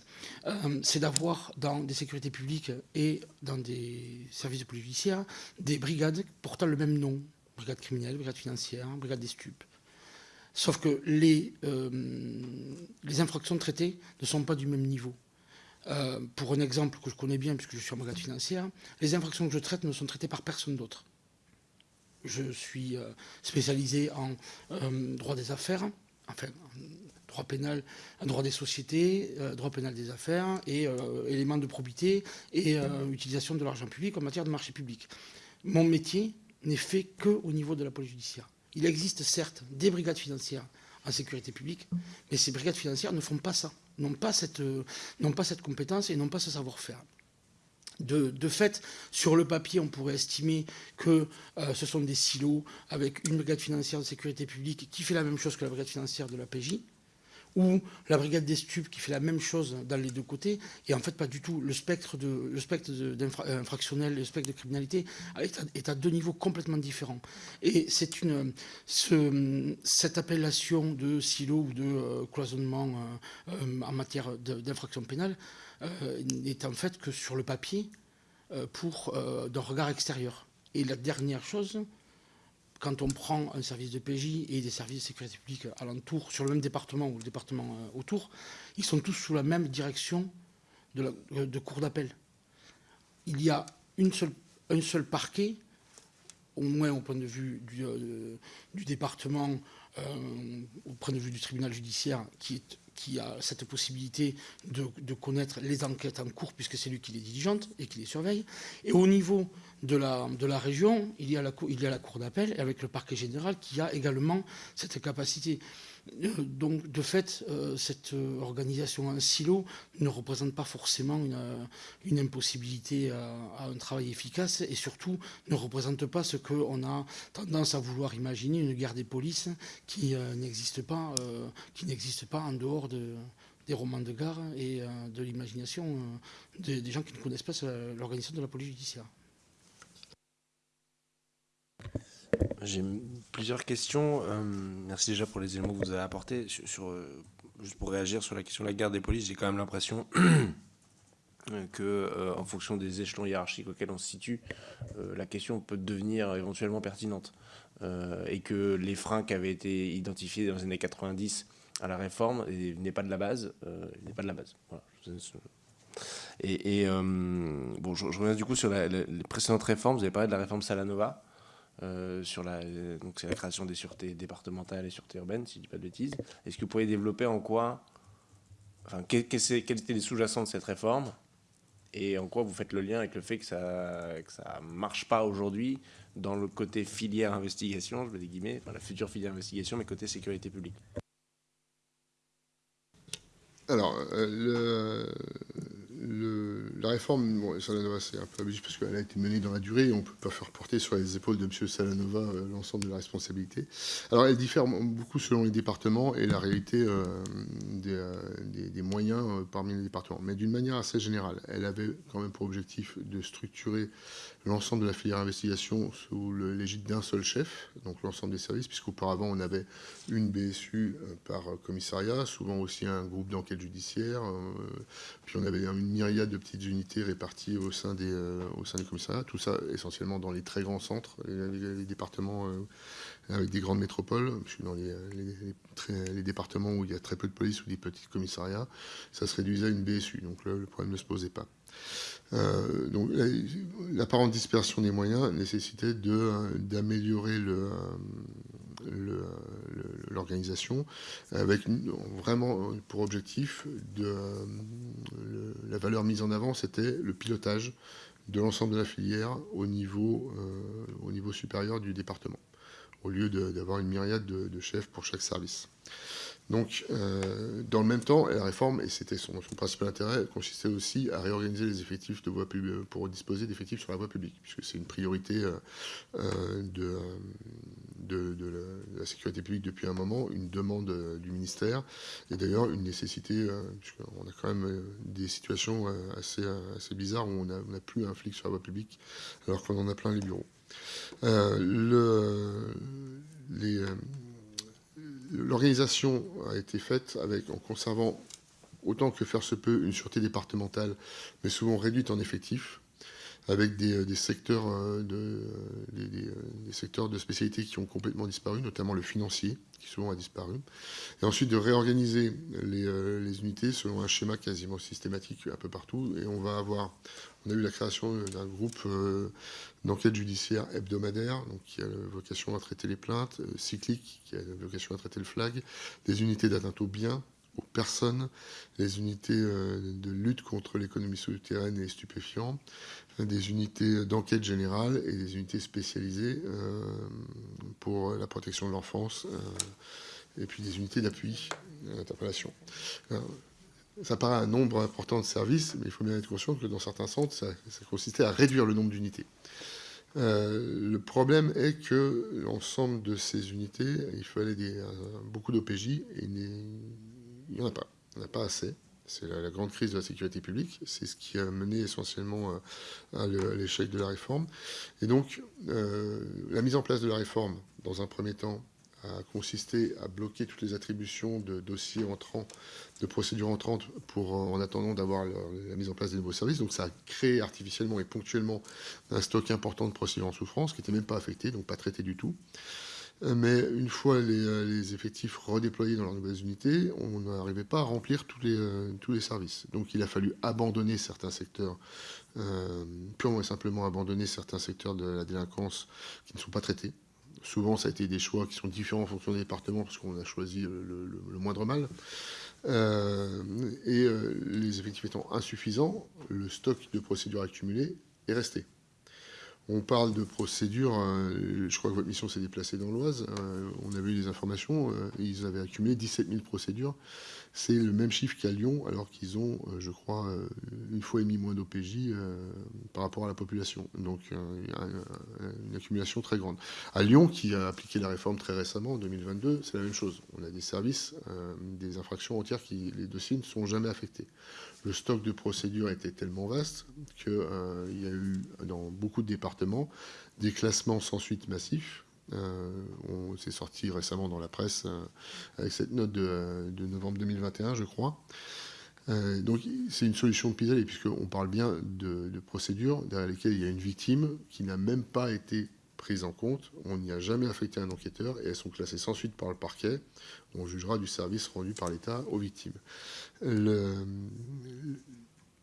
c'est d'avoir dans des sécurités publiques et dans des services judiciaire des brigades portant le même nom. Brigade criminelle, brigade financière, brigade des stupes. Sauf que les, euh, les infractions traitées ne sont pas du même niveau. Euh, pour un exemple que je connais bien, puisque je suis en brigade financière, les infractions que je traite ne sont traitées par personne d'autre. Je suis euh, spécialisé en droit des affaires, enfin, droit pénal, droit des sociétés, droit pénal des affaires et éléments de probité et utilisation de l'argent public en matière de marché public. Mon métier n'est fait qu'au niveau de la police judiciaire. Il existe certes des brigades financières en sécurité publique, mais ces brigades financières ne font pas ça, n'ont pas cette, cette compétence et n'ont pas ce savoir-faire. De, fait, sur le papier, on pourrait estimer que euh, ce sont des silos avec une brigade financière de sécurité publique qui fait la même chose que la brigade financière de la PJ, ou la brigade des stupes qui fait la même chose dans les deux côtés, et en fait pas du tout. Le spectre, de, le infractionnel, le spectre de criminalité est à, deux niveaux complètement différents. Et c'est une, ce, cette appellation de silo ou de euh, cloisonnement euh, euh, en matière d'infraction pénale n'est en fait que sur le papier pour d'un regard extérieur. Et la dernière chose, quand on prend un service de PJ et des services de sécurité publique alentour, sur le même département ou le département euh, autour, ils sont tous sous la même direction de, euh, de cour d'appel. Il y a une seule, un seul parquet, au moins au point de vue du, euh, département, au point de vue du tribunal judiciaire, qui a cette possibilité de, connaître les enquêtes en cours, puisque c'est lui qui les diligente et qui les surveille. Et au niveau de la, de la région, il y a la, il y a la Cour d'appel, avec le parquet général, qui a également cette capacité. Euh, donc, de fait, euh, cette euh, organisation en silo ne représente pas forcément une, impossibilité à, un travail efficace et surtout ne représente pas ce qu'on a tendance à vouloir imaginer, une guerre des polices qui n'existe pas, qui pas en dehors de, des romans de gare et de l'imagination des gens qui ne connaissent pas l'organisation de la police judiciaire. J'ai plusieurs questions. Euh, merci déjà pour les éléments que vous avez apportés. Sur, euh, juste pour réagir sur la question de la garde des polices, j'ai quand même l'impression que, euh, en fonction des échelons hiérarchiques auxquels on se situe, la question peut devenir éventuellement pertinente. et que les freins qui avaient été identifiés dans les années 90 à la réforme n'est pas de la base. n'est pas de la base. Et, bon, je, reviens du coup sur les précédentes réformes. Vous avez parlé de la réforme Salanova. Euh, sur la, c'est la création des sûretés départementales et sûretés urbaines, si je ne dis pas de bêtises. Est-ce que vous pourriez développer en quoi, enfin, quels étaient les sous-jacents de cette réforme Et en quoi vous faites le lien avec le fait que ça ne ça marche pas aujourd'hui dans le côté filière investigation, je mets des guillemets, la future filière investigation, mais côté sécurité publique? Alors, euh, le, la réforme, bon, Salanova, c'est un peu abusif parce qu'elle a été menée dans la durée et on ne peut pas faire porter sur les épaules de M. Salanova euh, l'ensemble de la responsabilité. Alors, elle diffère beaucoup selon les départements et la réalité euh, euh, des, moyens parmi les départements. Mais d'une manière assez générale, elle avait quand même pour objectif de structurer l'ensemble de la filière investigation sous l'égide d'un seul chef, donc l'ensemble des services, puisqu'auparavant on avait une BSU par commissariat, souvent aussi un groupe d'enquête judiciaire, puis on avait une myriade de petites unités réparties au sein des, euh, au commissariats, tout ça essentiellement dans les très grands centres, les, départements euh, avec des grandes métropoles. Je suis dans les, les, départements où il y a très peu de police ou des petits commissariats, ça se réduisait à une BSU, donc le problème ne se posait pas. Euh, donc l'apparente dispersion des moyens nécessitait d'améliorer l'organisation avec vraiment pour objectif de la valeur mise en avant c'était le pilotage de l'ensemble de la filière au niveau, euh, au niveau supérieur du département au lieu d'avoir une myriade de, chefs pour chaque service. Donc, euh, dans le même temps, la réforme, et c'était son, principal intérêt, consistait aussi à réorganiser les effectifs de voie publique pour disposer d'effectifs sur la voie publique, puisque c'est une priorité euh, de, la, sécurité publique depuis un moment, une demande euh, du ministère, et d'ailleurs une nécessité, euh, puisqu'on a quand même euh, des situations assez, assez bizarres où on n'a plus un flic sur la voie publique, alors qu'on en a plein les bureaux. L'organisation a été faite en conservant autant que faire se peut une sûreté départementale, mais souvent réduite en effectifs, avec des, euh, secteurs euh, de, euh, des, secteurs de spécialité qui ont complètement disparu, notamment le financier, qui souvent a disparu. Et ensuite de réorganiser les, unités selon un schéma quasiment systématique un peu partout. Et on va avoir, on a eu la création d'un groupe d'enquête judiciaire hebdomadaire, donc qui a vocation à traiter les plaintes, cyclique, qui a vocation à traiter le flag, des unités d'atteinte aux biens, aux personnes, les unités de lutte contre l'économie souterraine et stupéfiants, des unités d'enquête générale et des unités spécialisées euh, pour la protection de l'enfance euh, et puis des unités d'appui à l'interpellation. Ça paraît un nombre important de services, mais il faut bien être conscient que dans certains centres, ça, consistait à réduire le nombre d'unités. Euh, le problème est que l'ensemble de ces unités, il fallait des, beaucoup d'OPJ et il n'y en a pas. Il n'y en a pas assez. C'est la, grande crise de la sécurité publique. C'est ce qui a mené essentiellement euh, à l'échec de la réforme. Et donc, euh, la mise en place de la réforme, dans un premier temps, a consisté à bloquer toutes les attributions de dossiers entrants, de procédures entrantes, pour, euh, en attendant d'avoir la mise en place des nouveaux services. Donc ça a créé artificiellement et ponctuellement un stock important de procédures en souffrance qui n'étaient même pas affectées, donc pas traitées du tout. Euh, mais une fois euh, les, effectifs redéployés dans leurs nouvelles unités, on n'arrivait pas à remplir tous les, tous les services. Donc il a fallu abandonner certains secteurs, purement et simplement abandonner certains secteurs de la délinquance qui ne sont pas traités. Souvent, ça a été des choix qui sont différents en fonction des départements parce qu'on a choisi le, moindre mal. et les effectifs étant insuffisants, le stock de procédures accumulées est resté. On parle de procédures, euh, je crois que votre mission s'est déplacée dans l'Oise, euh, on avait eu des informations, euh, ils avaient accumulé 17 000 procédures. C'est le même chiffre qu'à Lyon, alors qu'ils ont, je crois, une fois et demi moins d'OPJ par rapport à la population. Donc une accumulation très grande. À Lyon, qui a appliqué la réforme très récemment, en 2022, c'est la même chose. On a des services, des infractions entières qui, les dossiers ne sont jamais affectés le stock de procédures était tellement vaste qu'il euh, y a eu dans beaucoup de départements des classements sans suite massifs. Euh, on s'est sorti récemment dans la presse euh, avec cette note de, novembre 2021, je crois. donc c'est une solution de pis puisqu'on parle bien de, de, procédures derrière lesquelles il y a une victime qui n'a même pas été prise en compte. On n'y a jamais affecté un enquêteur et elles sont classées sans suite par le parquet. On jugera du service rendu par l'État aux victimes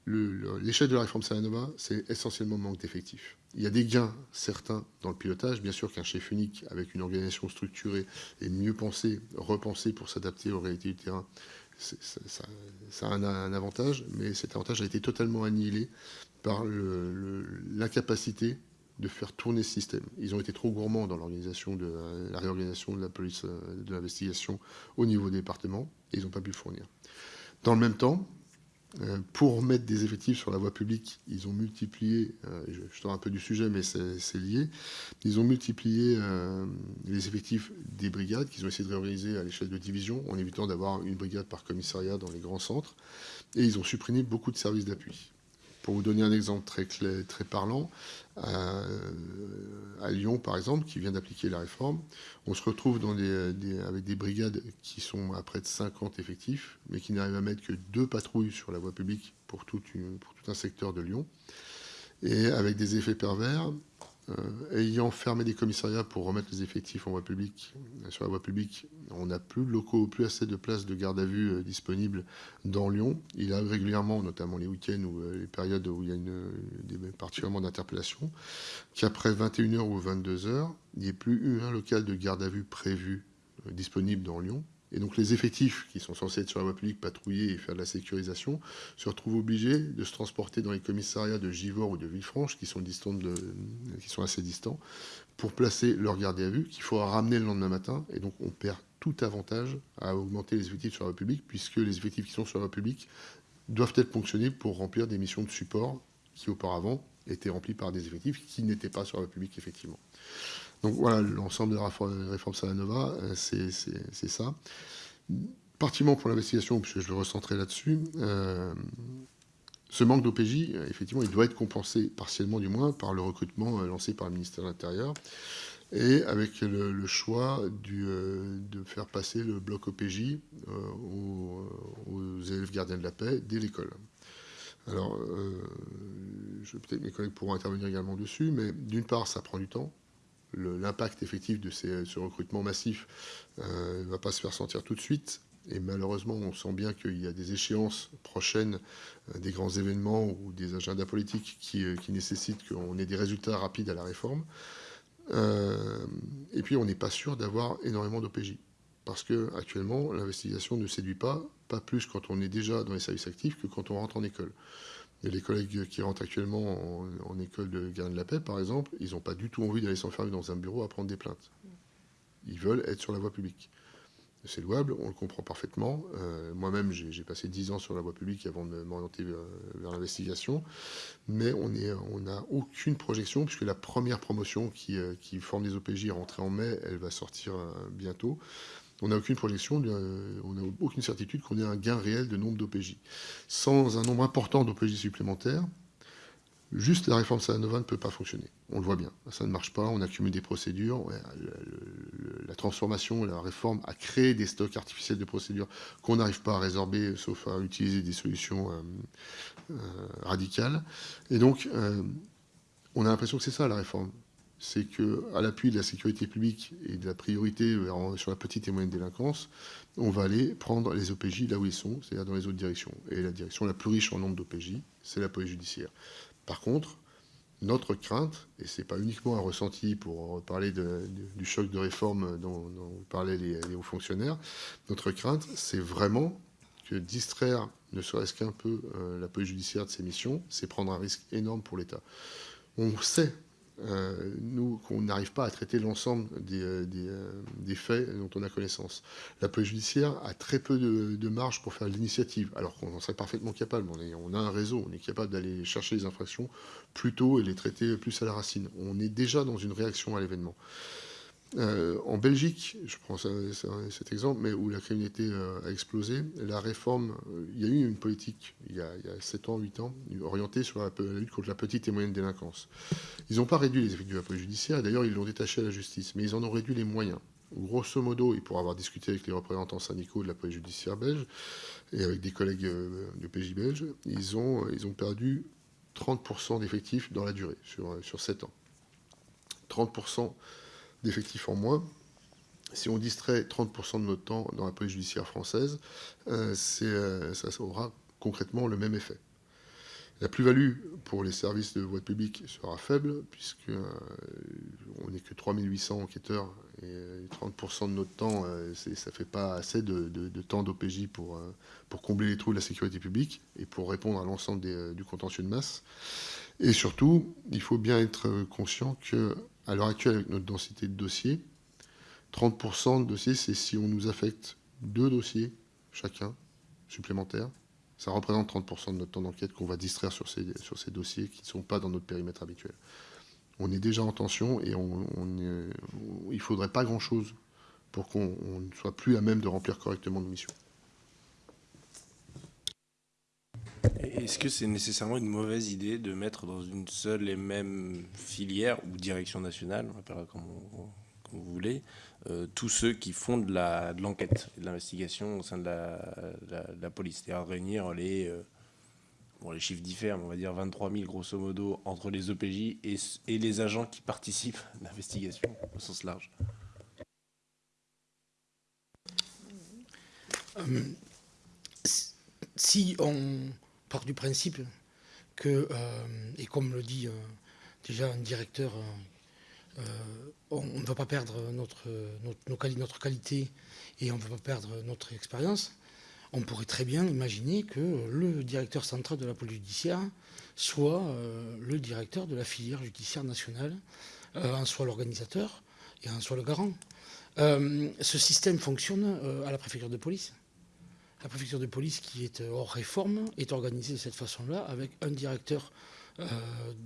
l'échec de la réforme Salanova, c'est essentiellement le manque d'effectifs. Il y a des gains certains dans le pilotage. Bien sûr qu'un chef unique avec une organisation structurée et mieux pensée, repensée pour s'adapter aux réalités du terrain ça, a un, avantage, mais cet avantage a été totalement annihilé par l'incapacité de faire tourner ce système. Ils ont été trop gourmands dans l'organisation de la réorganisation de la police de l'investigation au niveau des départements, et ils n'ont pas pu fournir. Dans le même temps, euh, pour mettre des effectifs sur la voie publique, ils ont multiplié, euh, je, sors un peu du sujet, mais c'est lié, ils ont multiplié euh, les effectifs des brigades qu'ils ont essayé de réorganiser à l'échelle de division, en évitant d'avoir une brigade par commissariat dans les grands centres, et ils ont supprimé beaucoup de services d'appui. Pour vous donner un exemple très, très parlant, à, Lyon, par exemple, qui vient d'appliquer la réforme, on se retrouve dans avec des brigades qui sont à près de 50 effectifs, mais qui n'arrivent à mettre que deux patrouilles sur la voie publique pour tout un secteur de Lyon, et avec des effets pervers, euh, ayant fermé des commissariats pour remettre les effectifs en voie publique, euh, sur la voie publique, on n'a plus de locaux, plus assez de places de garde à vue euh, disponibles dans Lyon. Il arrive régulièrement, notamment les week-ends ou les périodes où il y a une, des, particulièrement d'interpellation, qu'après 21h ou 22h, il n'y ait plus eu un local de garde à vue prévu disponible dans Lyon. Et donc les effectifs qui sont censés être sur la voie publique, patrouiller et faire de la sécurisation, se retrouvent obligés de se transporter dans les commissariats de Givors ou de Villefranche, qui sont, assez distants, pour placer leur gardien à vue, qu'il faudra ramener le lendemain matin. Et donc on perd tout avantage à augmenter les effectifs sur la voie publique, puisque les effectifs qui sont sur la voie publique doivent être ponctionnés pour remplir des missions de support qui auparavant étaient remplies par des effectifs qui n'étaient pas sur la voie publique, effectivement. Donc voilà, l'ensemble de la réforme Salanova, euh, c'est ça. Particulièrement pour l'investigation, puisque je vais recentrer là-dessus, euh, ce manque d'OPJ, effectivement, il doit être compensé, partiellement du moins, par le recrutement euh, lancé par le ministère de l'Intérieur, et avec le, choix de faire passer le bloc OPJ aux, élèves gardiens de la paix dès l'école. Alors, peut-être mes collègues pourront intervenir également dessus, mais d'une part, ça prend du temps, l'impact effectif de ce recrutement massif euh, ne va pas se faire sentir tout de suite. Et malheureusement, on sent bien qu'il y a des échéances prochaines, euh, des grands événements ou des agendas politiques qui, euh, nécessitent qu'on ait des résultats rapides à la réforme. et puis, on n'est pas sûr d'avoir énormément d'OPJ. Parce qu'actuellement, l'investigation ne séduit pas, pas plus quand on est déjà dans les services actifs que quand on rentre en école les collègues qui rentrent actuellement en, école de garde de la paix, par exemple, ils n'ont pas du tout envie d'aller s'enfermer dans un bureau à prendre des plaintes. Ils veulent être sur la voie publique. C'est louable, on le comprend parfaitement. Euh, moi-même, j'ai passé dix ans sur la voie publique avant de m'orienter vers, l'investigation. Mais on n'a aucune projection, puisque la première promotion qui, euh, forme les OPJ est rentrée en mai, elle va sortir euh, bientôt on n'a aucune projection, on n'a aucune certitude qu'on ait un gain réel de nombre d'OPJ. Sans un nombre important d'OPJ supplémentaires, juste la réforme Salanova ne peut pas fonctionner. On le voit bien, ça ne marche pas, on accumule des procédures, la transformation, la réforme a créé des stocks artificiels de procédures qu'on n'arrive pas à résorber, sauf à utiliser des solutions euh, euh, radicales. Et donc, euh, on a l'impression que c'est ça la réforme c'est qu'à l'appui de la sécurité publique et de la priorité sur la petite et moyenne délinquance, on va aller prendre les OPJ là où ils sont, c'est-à-dire dans les autres directions. Et la direction la plus riche en nombre d'OPJ, c'est la police judiciaire. Par contre, notre crainte, et ce n'est pas uniquement un ressenti pour parler du choc de réforme dont, parlaient les, hauts fonctionnaires, notre crainte, c'est vraiment que distraire ne serait-ce qu'un peu euh, la police judiciaire de ses missions, c'est prendre un risque énorme pour l'État. On sait euh, nous, qu'on n'arrive pas à traiter l'ensemble des, euh, euh, des, faits dont on a connaissance. La police judiciaire a très peu de, marge pour faire l'initiative, alors qu'on en serait parfaitement capable. On, on, a un réseau, on est capable d'aller chercher les infractions plus tôt et les traiter plus à la racine. On est déjà dans une réaction à l'événement. Euh, en Belgique, je prends cet exemple, mais où la criminalité euh, a explosé, la réforme, euh, il y a eu une politique il y a, 7 ans, 8 ans, orientée sur la, lutte contre la petite et moyenne délinquance. Ils n'ont pas réduit les effectifs de la police judiciaire, d'ailleurs ils l'ont détaché à la justice, mais ils en ont réduit les moyens. Grosso modo, et pour avoir discuté avec les représentants syndicaux de la police judiciaire belge et avec des collègues du PJ belge, ils ont, ils ont perdu 30% d'effectifs dans la durée, sur, sur 7 ans. 30% d'effectifs en moins. Si on distrait 30% de notre temps dans la police judiciaire française, euh, euh, ça aura concrètement le même effet. La plus-value pour les services de voie publique sera faible, puisque euh, on n'est que 3800 enquêteurs et 30% de notre temps, ça ne fait pas assez de, temps d'OPJ pour, pour combler les trous de la sécurité publique et pour répondre à l'ensemble du contentieux de masse. Et surtout, il faut bien être conscient qu'à l'heure actuelle, avec notre densité de dossiers, 30% de dossiers, c'est si on nous affecte deux dossiers chacun supplémentaires. Ça représente 30% de notre temps d'enquête qu'on va distraire sur ces, sur ces dossiers qui ne sont pas dans notre périmètre habituel. On est déjà en tension et il ne faudrait pas grand-chose pour qu'on ne soit plus à même de remplir correctement nos missions. Est-ce que c'est nécessairement une mauvaise idée de mettre dans une seule et même filière ou direction nationale, on appellera comme, comme vous voulez, euh, tous ceux qui font de l'enquête de l'investigation au sein de la, police? C'est-à-dire réunir les, euh, bon, les chiffres diffèrent, on va dire 23 000 grosso modo entre les OPJ et, et les agents qui participent à l'investigation au sens large. Euh, si on du principe que, et comme le dit déjà un directeur euh, on ne va pas perdre notre, notre, qualité et on ne va pas perdre notre expérience, on pourrait très bien imaginer que le directeur central de la police judiciaire soit euh, le directeur de la filière judiciaire nationale, euh, en soit l'organisateur et en soit le garant. ce système fonctionne à la préfecture de police. La préfecture de police qui est hors réforme est organisée de cette façon-là avec un directeur euh,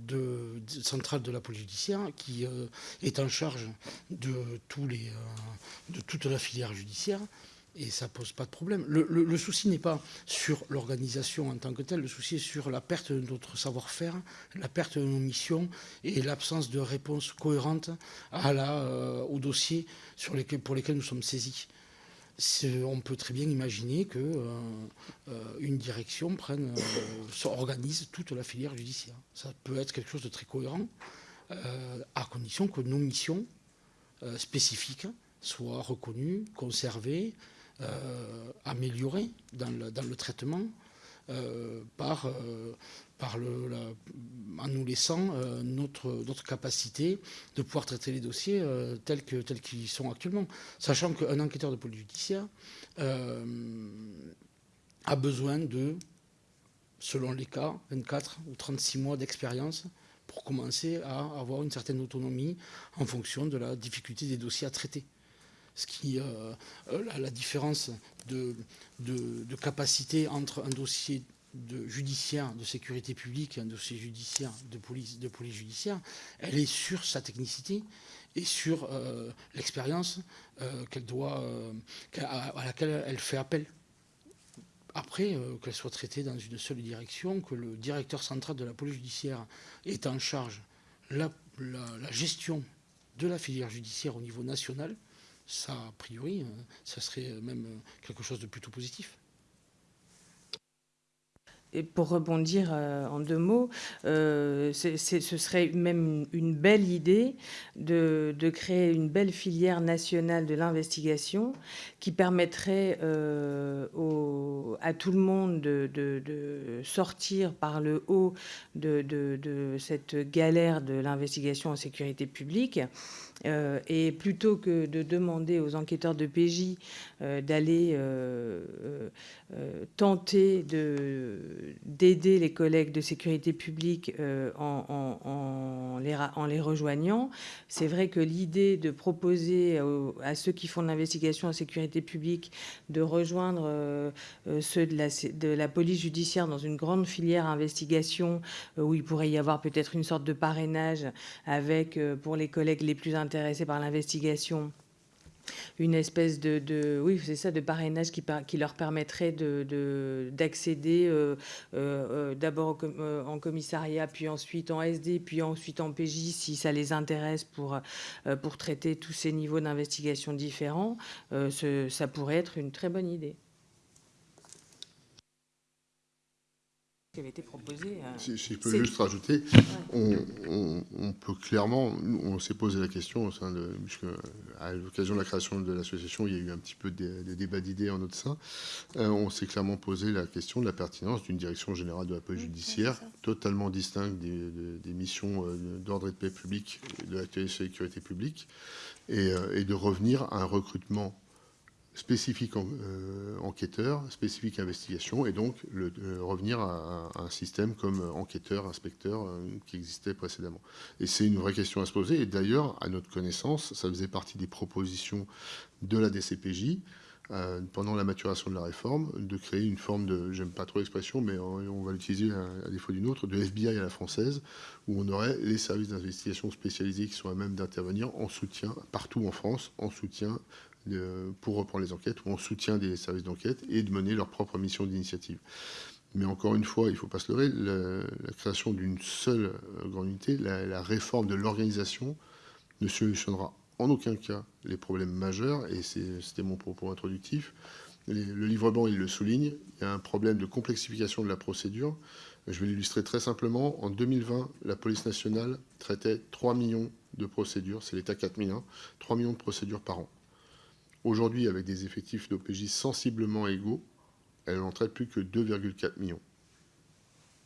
de, la police judiciaire qui euh, est en charge de, tous les, euh, toute la filière judiciaire et ça pose pas de problème. Le, souci n'est pas sur l'organisation en tant que telle, le souci est sur la perte de notre savoir-faire, la perte de nos missions et l'absence de réponse cohérente aux dossiers pour lesquels nous sommes saisis on peut très bien imaginer qu'une euh, euh, une direction prenne, euh, organise toute la filière judiciaire. Ça peut être quelque chose de très cohérent, à condition que nos missions spécifiques soient reconnues, conservées, améliorées dans le traitement par, en nous laissant euh, notre, capacité de pouvoir traiter les dossiers euh, tels qu'ils tels qu'ils sont actuellement. Sachant qu'un enquêteur de police judiciaire euh, a besoin de, selon les cas, 24 ou 36 mois d'expérience pour commencer à avoir une certaine autonomie en fonction de la difficulté des dossiers à traiter. Ce qui, la, la, différence de capacité entre un dossier de judiciaire de sécurité publique, un dossier judiciaire de police, police judiciaire, elle est sur sa technicité et sur euh, l'expérience euh, qu'elle doit, euh, à, laquelle elle fait appel. Après, qu'elle soit traitée dans une seule direction, que le directeur central de la police judiciaire est en charge la, la gestion de la filière judiciaire au niveau national, ça, a priori, ça serait même quelque chose de plutôt positif et pour rebondir euh, en deux mots, euh, ce serait même une belle idée de, créer une belle filière nationale de l'investigation qui permettrait euh, à tout le monde de, sortir par le haut de cette galère de l'investigation en sécurité publique et plutôt que de demander aux enquêteurs de PJ d'aller tenter d'aider les collègues de sécurité publique en, les, en, les, rejoignant, c'est vrai que l'idée de proposer à ceux qui font de l'investigation en sécurité publique de rejoindre ceux de la, police judiciaire dans une grande filière investigation où il pourrait y avoir peut-être une sorte de parrainage avec, pour les collègues les plus intéressés par l'investigation une espèce de, oui c'est ça de parrainage qui, leur permettrait d'accéder de, euh, euh, euh, d'abord en commissariat puis ensuite en SD puis ensuite en PJ si ça les intéresse pour pour traiter tous ces niveaux d'investigation différents ça pourrait être une très bonne idée qui avait été proposé. euh, Si, si je peux juste rajouter, on, on- on peut clairement, on s'est posé la question au sein de, puisque à l'occasion de la création de l'association, il y a eu un petit peu de, de débat d'idées en notre sein, Euh, on s'est clairement posé la question de la pertinence d'une direction générale de la police judiciaire, totalement distincte des, de- des missions euh, d'ordre et de paix publique, de la sécurité publique, et, et de revenir à un recrutement spécifique euh, enquêteur, spécifique investigation, et donc euh, revenir à, un système comme euh, enquêteur, inspecteur qui existait précédemment. Et c'est une vraie question à se poser. Et d'ailleurs, à notre connaissance, ça faisait partie des propositions de la DCPJ pendant la maturation de la réforme, de créer une forme de, j'aime pas trop l'expression, mais on, on va l'utiliser à, à défaut d'une autre, de FBI à la française, où on aurait les services d'investigation spécialisés qui sont à même d'intervenir en soutien, partout en France, en soutien pour reprendre les enquêtes ou en soutien des services d'enquête et de mener leur propre mission d'initiative. Mais encore une fois, il ne faut pas se leurrer, la, création d'une seule euh, grande unité, la, réforme de l'organisation ne solutionnera en aucun cas les problèmes majeurs, et c'était mon propos introductif. Le livre blanc, il le souligne, il y a un problème de complexification de la procédure. Je vais l'illustrer très simplement. En 2020, la police nationale traitait 3 millions de procédures, c'est l'État 4001, 3 millions de procédures par an. Aujourd'hui, avec des effectifs d'OPJ sensiblement égaux, elle n'en traite plus que 2,4 millions.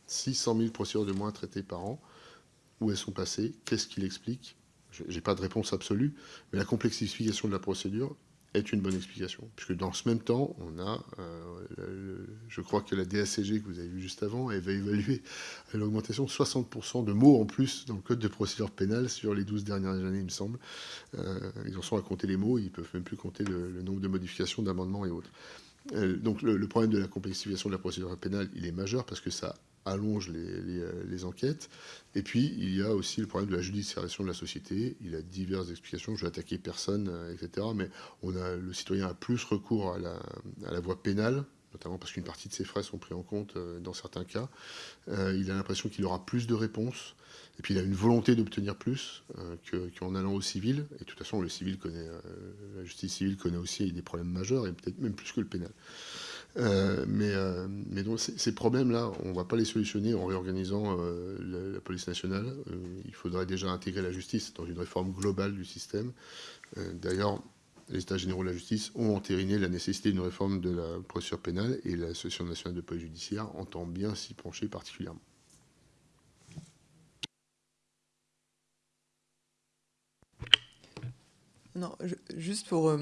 600 000 procédures de moins traitées par an. Où elles sont passées Qu'est-ce qui l'explique Je n'ai pas de réponse absolue, mais la complexification de la procédure est une bonne explication. Puisque dans ce même temps, on a, euh, je crois que la DACG que vous avez vu juste avant, elle va évaluer l'augmentation de 60% de mots en plus dans le code de procédure pénale sur les 12 dernières années, il me semble. Euh, ils en sont à compter les mots, ils peuvent même plus compter le, le nombre de modifications, d'amendements et autres. Euh, donc le, le problème de la complexification de la procédure pénale, il est majeur parce que ça allonge euh, les enquêtes. Et puis, il y a aussi le problème de la judiciarisation de la société. Il a diverses explications. Je vais attaquer personne, euh, etc. Mais on a, le citoyen a plus recours à la, voie pénale, notamment parce qu'une partie de ses frais sont pris en compte euh, dans certains cas. Il a l'impression qu'il aura plus de réponses. Et puis il a une volonté d'obtenir plus que- qu'en allant au civil. Et de toute façon, le civil connaît, la justice civile connaît aussi des problèmes majeurs, et peut-être même plus que le pénal. Euh, mais, euh, ces, problèmes-là, on ne va pas les solutionner en réorganisant euh, la, police nationale. Il faudrait déjà intégrer la justice dans une réforme globale du système. D'ailleurs, les États généraux de la justice ont entériné la nécessité d'une réforme de la procédure pénale et l'Association nationale de police judiciaire entend bien s'y pencher particulièrement. Non, juste pour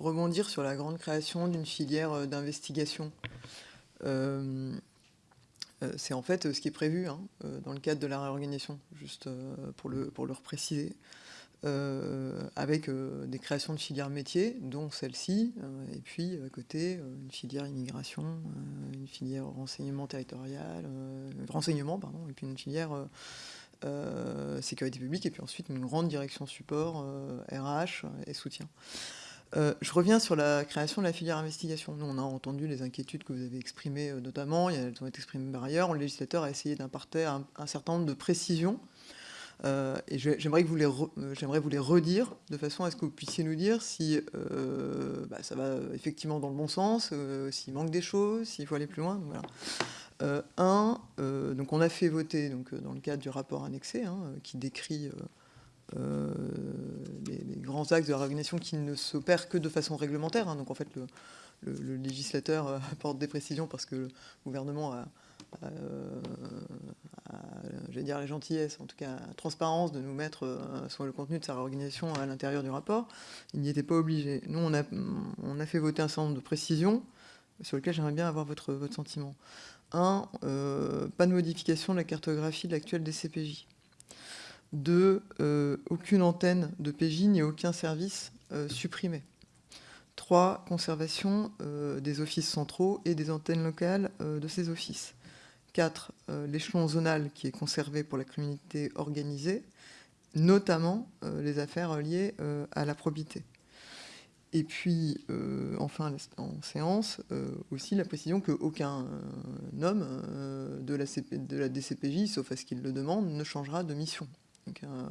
rebondir sur la grande création d'une filière euh, d'investigation. Euh, euh, c'est en fait ce qui est prévu hein, dans le cadre de la réorganisation, juste pour, le, pour repréciser, avec des créations de filières métiers, dont celle-ci, et puis à côté, une filière immigration, une filière renseignement territorial, renseignement, pardon, et puis une filière sécurité publique, et puis ensuite une grande direction support, RH et soutien. Euh, je reviens sur la création de la filière investigation. Nous, on a entendu les inquiétudes que vous avez exprimées euh, notamment, elles ont été exprimées par ailleurs. Le législateur a essayé d'importer un, certain nombre de précisions. Euh, et j'aimerais vous les re- vous les redire de façon à ce que vous puissiez nous dire si bah, ça va effectivement dans le bon sens, s'il manque des choses, s'il faut aller plus loin. un, donc on a fait voter donc, dans le cadre du rapport annexé hein, qui décrit euh, les, grands axes de la réorganisation qui ne s'opèrent que de façon réglementaire. hein. donc en fait, le, législateur euh, apporte des précisions parce que le gouvernement euh, a, j'allais dire la gentillesse, en tout cas la transparence de nous mettre sur le contenu de sa réorganisation à l'intérieur du rapport. Il n'y était pas obligé. Nous, on a, fait voter un certain nombre de précisions sur lesquelles j'aimerais bien avoir votre, sentiment. Un, pas de modification de la cartographie de l'actuel DCPJ. Deux, euh, aucune antenne de PJ ni aucun service euh, supprimé. Trois, conservation euh, des offices centraux et des antennes locales de ces offices. Quatre, euh, l'échelon zonal qui est conservé pour la communauté organisée, notamment les affaires liées à la probité. Et puis, enfin, en séance, aussi la précision qu'aucun homme de, la de la DCPJ, sauf à ce qu'il le demande, ne changera de mission. Euh,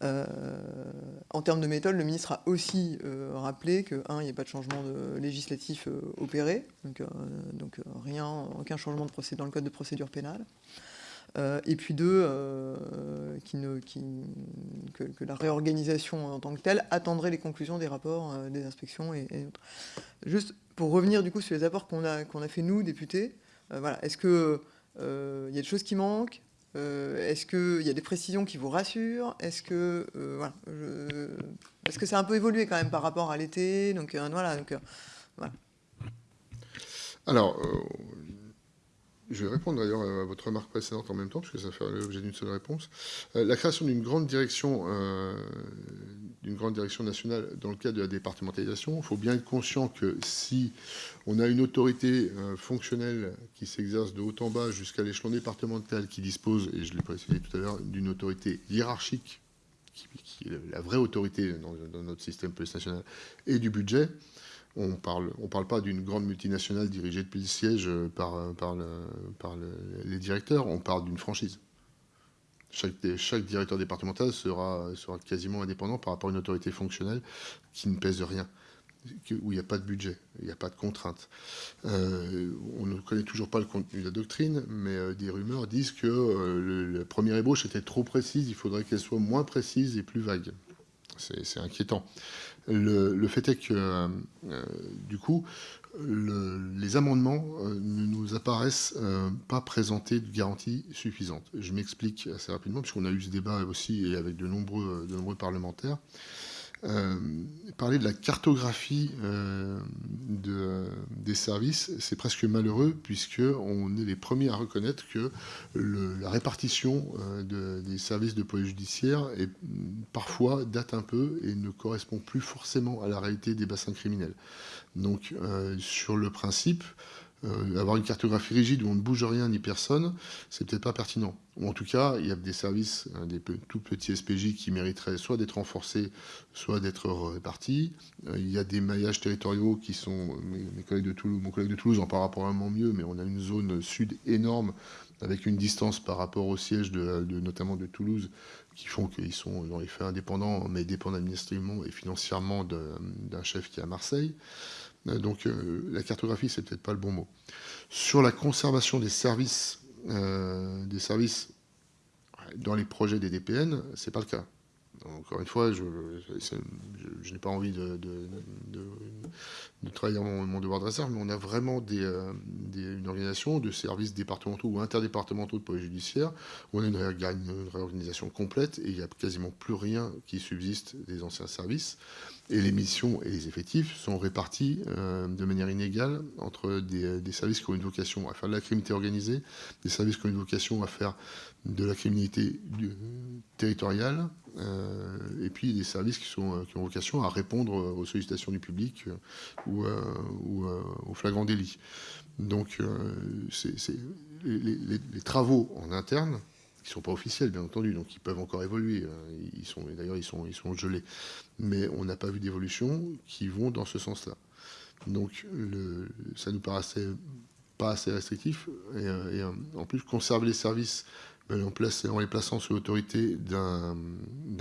voilà. en termes de méthode, le ministre a aussi rappelé que, un, il n'y a pas de changement de législatif opéré, donc, rien, aucun changement de procédure dans le code de procédure pénale. Euh, et puis deux, euh, que, la réorganisation en tant que telle attendrait les conclusions des rapports euh, des inspections et, autres. Juste pour revenir du coup sur les apports qu'on a, fait nous, députés, voilà, est-ce qu'il il y a des choses qui manquent? Est-ce qu'il y a des précisions qui vous rassurent? Est-ce que voilà, parce que c'est un peu évolué quand même par rapport à l'été, donc voilà, donc voilà. Alors, je vais répondre d'ailleurs à votre remarque précédente en même temps, puisque ça fait l'objet d'une seule réponse. Euh, la création d'une grande direction, euh, d'une grande direction nationale dans le cadre de la départementalisation, il faut bien être conscient que si on a une autorité euh, fonctionnelle qui s'exerce de haut en bas jusqu'à l'échelon départemental, qui dispose, et je l'ai précisé tout à l'heure, d'une autorité hiérarchique, qui, est la vraie autorité dans, dans notre système police national, et du budget, on parle, parle pas d'une grande multinationale dirigée depuis le siège euh, par, euh, les directeurs, on parle d'une franchise. Chaque, directeur départemental sera, quasiment indépendant par rapport à une autorité fonctionnelle qui ne pèse rien, où il n'y a pas de budget, il n'y a pas de contraintes. Euh, on ne connaît toujours pas le contenu de la doctrine, mais des rumeurs disent que la première ébauche était trop précise, il faudrait qu'elle soit moins précise et plus vague. C'est inquiétant. Le, fait est que, euh, euh, du coup, les amendements euh, ne nous apparaissent pas présenter de garantie suffisante. Je m'explique assez rapidement, puisqu'on a eu ce débat aussi et avec de nombreux, de nombreux parlementaires. Euh, parler de la cartographie euh, de, des services, c'est presque malheureux puisqu'on est les premiers à reconnaître que la répartition euh, des services de police judiciaire parfois date un peu et ne correspond plus forcément à la réalité des bassins criminels. Donc sur le principe, euh, avoir une cartographie rigide où on ne bouge rien ni personne, c'est peut-être pas pertinent. Ou en tout cas, il y a des services, hein, des tout petits SPJ qui mériteraient soit d'être renforcés, soit d'être répartis. Euh, il y a des maillages territoriaux qui sont, mes, collègues de Toulouse, mon collègue de Toulouse en parlera probablement mieux, mais on a une zone sud énorme avec une distance par rapport au siège de, notamment de Toulouse qui font qu'ils sont dans les faits indépendants, mais dépendent administrativement et financièrement d'un chef qui est à Marseille. Euh, donc euh, la cartographie, c'est peut-être pas le bon mot. Sur la conservation des services, euh, des services dans les projets des DPN, c'est pas le cas. Encore une fois, je, n'ai pas envie de, de, mon, devoir de réserve, mais on a vraiment une organisation de services départementaux ou interdépartementaux de police judiciaire où on a une réorganisation complète et il n'y a quasiment plus rien qui subsiste des anciens services et les missions et les effectifs sont répartis euh, de manière inégale entre des, services qui ont une vocation à faire de la criminalité organisée, des services qui ont une vocation à faire de la criminalité territoriale, euh, et puis des services qui, sont, euh, qui, ont vocation à répondre aux sollicitations du public ou, ou aux flagrants délits. Donc les, les, travaux en interne ne sont pas officiels, bien entendu, donc ils peuvent encore évoluer. Hein. Ils sont, d'ailleurs, ils sont, ils sont gelés. Mais on n'a pas vu d'évolution qui vont dans ce sens-là. Donc, le, ça nous paraissait pas assez restrictif. Et, euh, euh, en plus, conserver les services ben, en, place, en les plaçant sous l'autorité d'un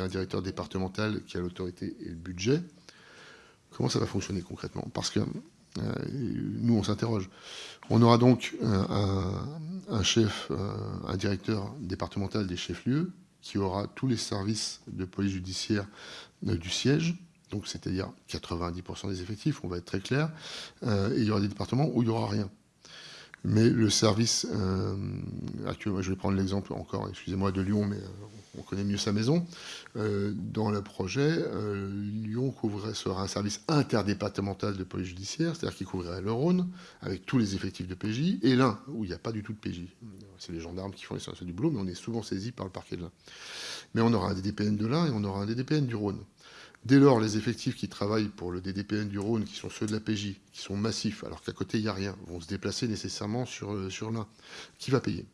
directeur départemental qui a l'autorité et le budget, comment ça va fonctionner concrètement? Parce que nous, on s'interroge. On aura donc un, chef, euh, un directeur départemental des chefs-lieux qui aura tous les services de police judiciaire euh, du siège, donc c'est-à-dire 90% des effectifs, on va être très clair, et il y aura des départements où il n'y aura rien. Mais le service, actuellement, je vais prendre l'exemple encore, excusez-moi, de Lyon, mais on connaît mieux sa maison. Euh, dans le projet, euh, Lyon couvrirait, sera un service interdépartemental de police judiciaire, c'est-à-dire qu'il couvrirait le Rhône, avec tous les effectifs de PJ, et l'Ain, où il n'y a pas du tout de PJ. C'est les gendarmes qui font l'essentiel du boulot, mais on est souvent saisi par le parquet de l'Ain. Mais on aura un DDPN de l'Ain et on aura un DDPN du Rhône. Dès lors, les effectifs qui travaillent pour le DDPN du Rhône, qui sont ceux de la PJ, qui sont massifs, alors qu'à côté il n'y a rien, vont se déplacer nécessairement sur, euh, l'Ain. Qui va payer?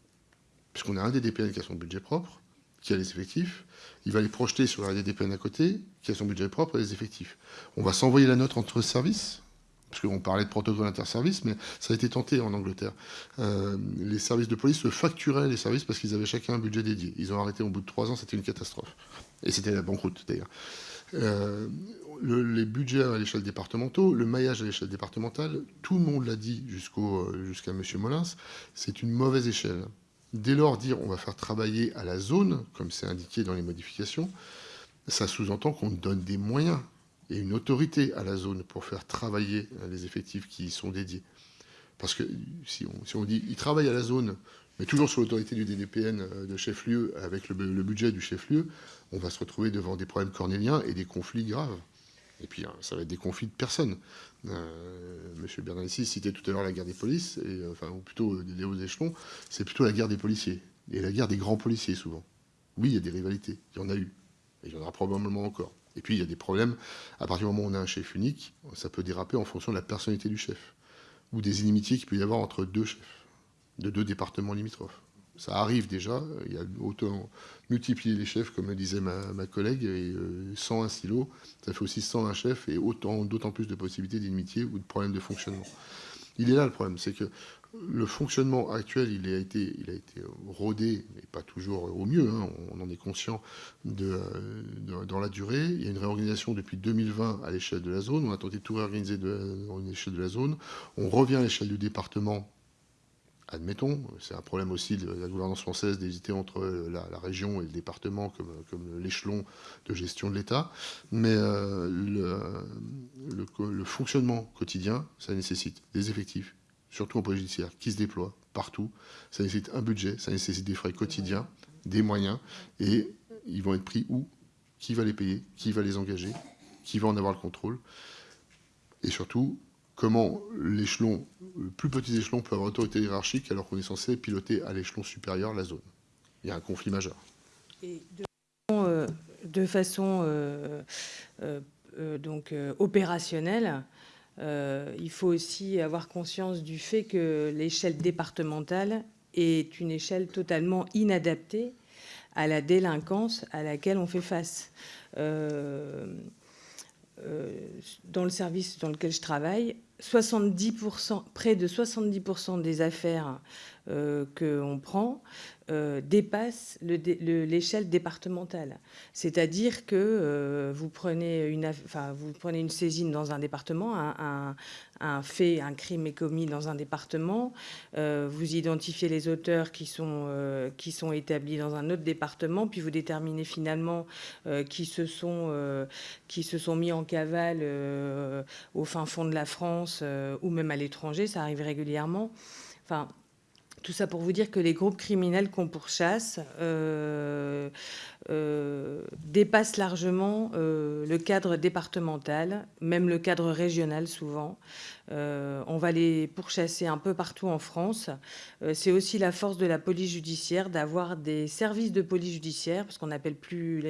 Puisqu'on a un DDPN qui a son budget propre, qui a les effectifs, il va les projeter sur la DDPN à côté, qui a son budget propre et les effectifs. On va s'envoyer la note entre services, parce qu'on parlait de protocole interservice, mais ça a été tenté en Angleterre. Euh, les services de police se facturaient les services parce qu'ils avaient chacun un budget dédié. Ils ont arrêté au bout de trois ans, c'était une catastrophe. Et c'était la banqueroute d'ailleurs. Euh, le, les budgets à l'échelle départementale, le maillage à l'échelle départementale, tout le monde l'a dit jusqu'à M. Molins, c'est une mauvaise échelle. Dès lors, dire on va faire travailler à la zone, comme c'est indiqué dans les modifications, ça sous-entend qu'on donne des moyens et une autorité à la zone pour faire travailler les effectifs qui y sont dédiés. Parce que si on, si on dit il travaille à la zone, mais toujours sous l'autorité du DDPN euh, de chef-lieu, avec le, budget du chef-lieu, on va se retrouver devant des problèmes cornéliens et des conflits graves. Et puis, hein, ça va être des conflits de personnes. Euh, Monsieur Bernalici citait tout à l'heure la guerre des polices, et, enfin, ou plutôt des hauts échelons, c'est plutôt la guerre des policiers, et la guerre des grands policiers, souvent. Oui, il y a des rivalités, il y en a eu, et il y en aura probablement encore. Et puis, il y a des problèmes. À partir du moment où on a un chef unique, ça peut déraper en fonction de la personnalité du chef. Ou des inimitiés qu'il peut y avoir entre deux chefs, de deux départements limitrophes. Ça arrive déjà. Il y a autant multiplier les chefs, comme le disait ma, collègue, et euh, 101 silos, ça fait aussi 101 chefs et autant, d'autant plus de possibilités d'inimitié ou de problèmes de fonctionnement. Il est là le problème, c'est que le fonctionnement actuel, il a été, il a été rodé, mais pas toujours au mieux, hein, on en est conscient de, dans la durée. Il y a une réorganisation depuis 2020 à l'échelle de la zone, on a tenté de tout réorganiser de, à l'échelle de la zone, on revient à l'échelle du département, admettons, c'est un problème aussi de la gouvernance française d'hésiter entre la, région et le département comme, l'échelon de gestion de l'État, mais euh, le, fonctionnement quotidien, ça nécessite des effectifs, surtout en police judiciaire, qui se déploient partout. Ça nécessite un budget, ça nécessite des frais quotidiens, des moyens, et ils vont être pris où? Qui va les payer? Qui va les engager? Qui va en avoir le contrôle? Et surtout, comment l'échelon, le plus petit échelon peut avoir autorité hiérarchique alors qu'on est censé piloter à l'échelon supérieur la zone. Il y a un conflit majeur. De façon, euh, euh, euh, donc, opérationnelle, il faut aussi avoir conscience du fait que l'échelle départementale est une échelle totalement inadaptée à la délinquance à laquelle on fait face. Dans le service dans lequel je travaille, 70%, près de 70% des affaires euh, qu'on prend euh, dépassent l'échelle le, départementale. C'est-à-dire que euh, vous, prenez une, saisine dans un département, un, fait, un crime est commis dans un département, euh, vous identifiez les auteurs qui sont, établis dans un autre département, puis vous déterminez finalement qui, se sont, qui se sont mis en cavale au fin fond de la France ou même à l'étranger, ça arrive régulièrement. Enfin, tout ça pour vous dire que les groupes criminels qu'on pourchasse euh, dépassent largement euh, le cadre départemental, même le cadre régional souvent. Euh, on va les pourchasser un peu partout en France. C'est aussi la force de la police judiciaire d'avoir des services de police judiciaire, parce qu'on n'appelle plus,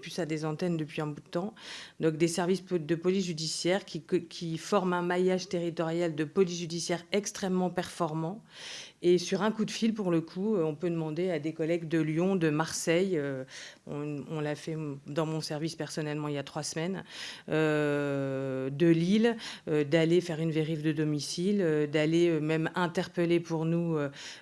plus ça des antennes depuis un bout de temps. Donc des services de police judiciaire qui, qui forment un maillage territorial de police judiciaire extrêmement performant et sur un coup de fil, pour le coup, on peut demander à des collègues de Lyon, de Marseille, on, l'a fait dans mon service personnellement il y a trois semaines, euh, de Lille, euh, d'aller faire une vérif de domicile, euh, d'aller même interpeller pour nous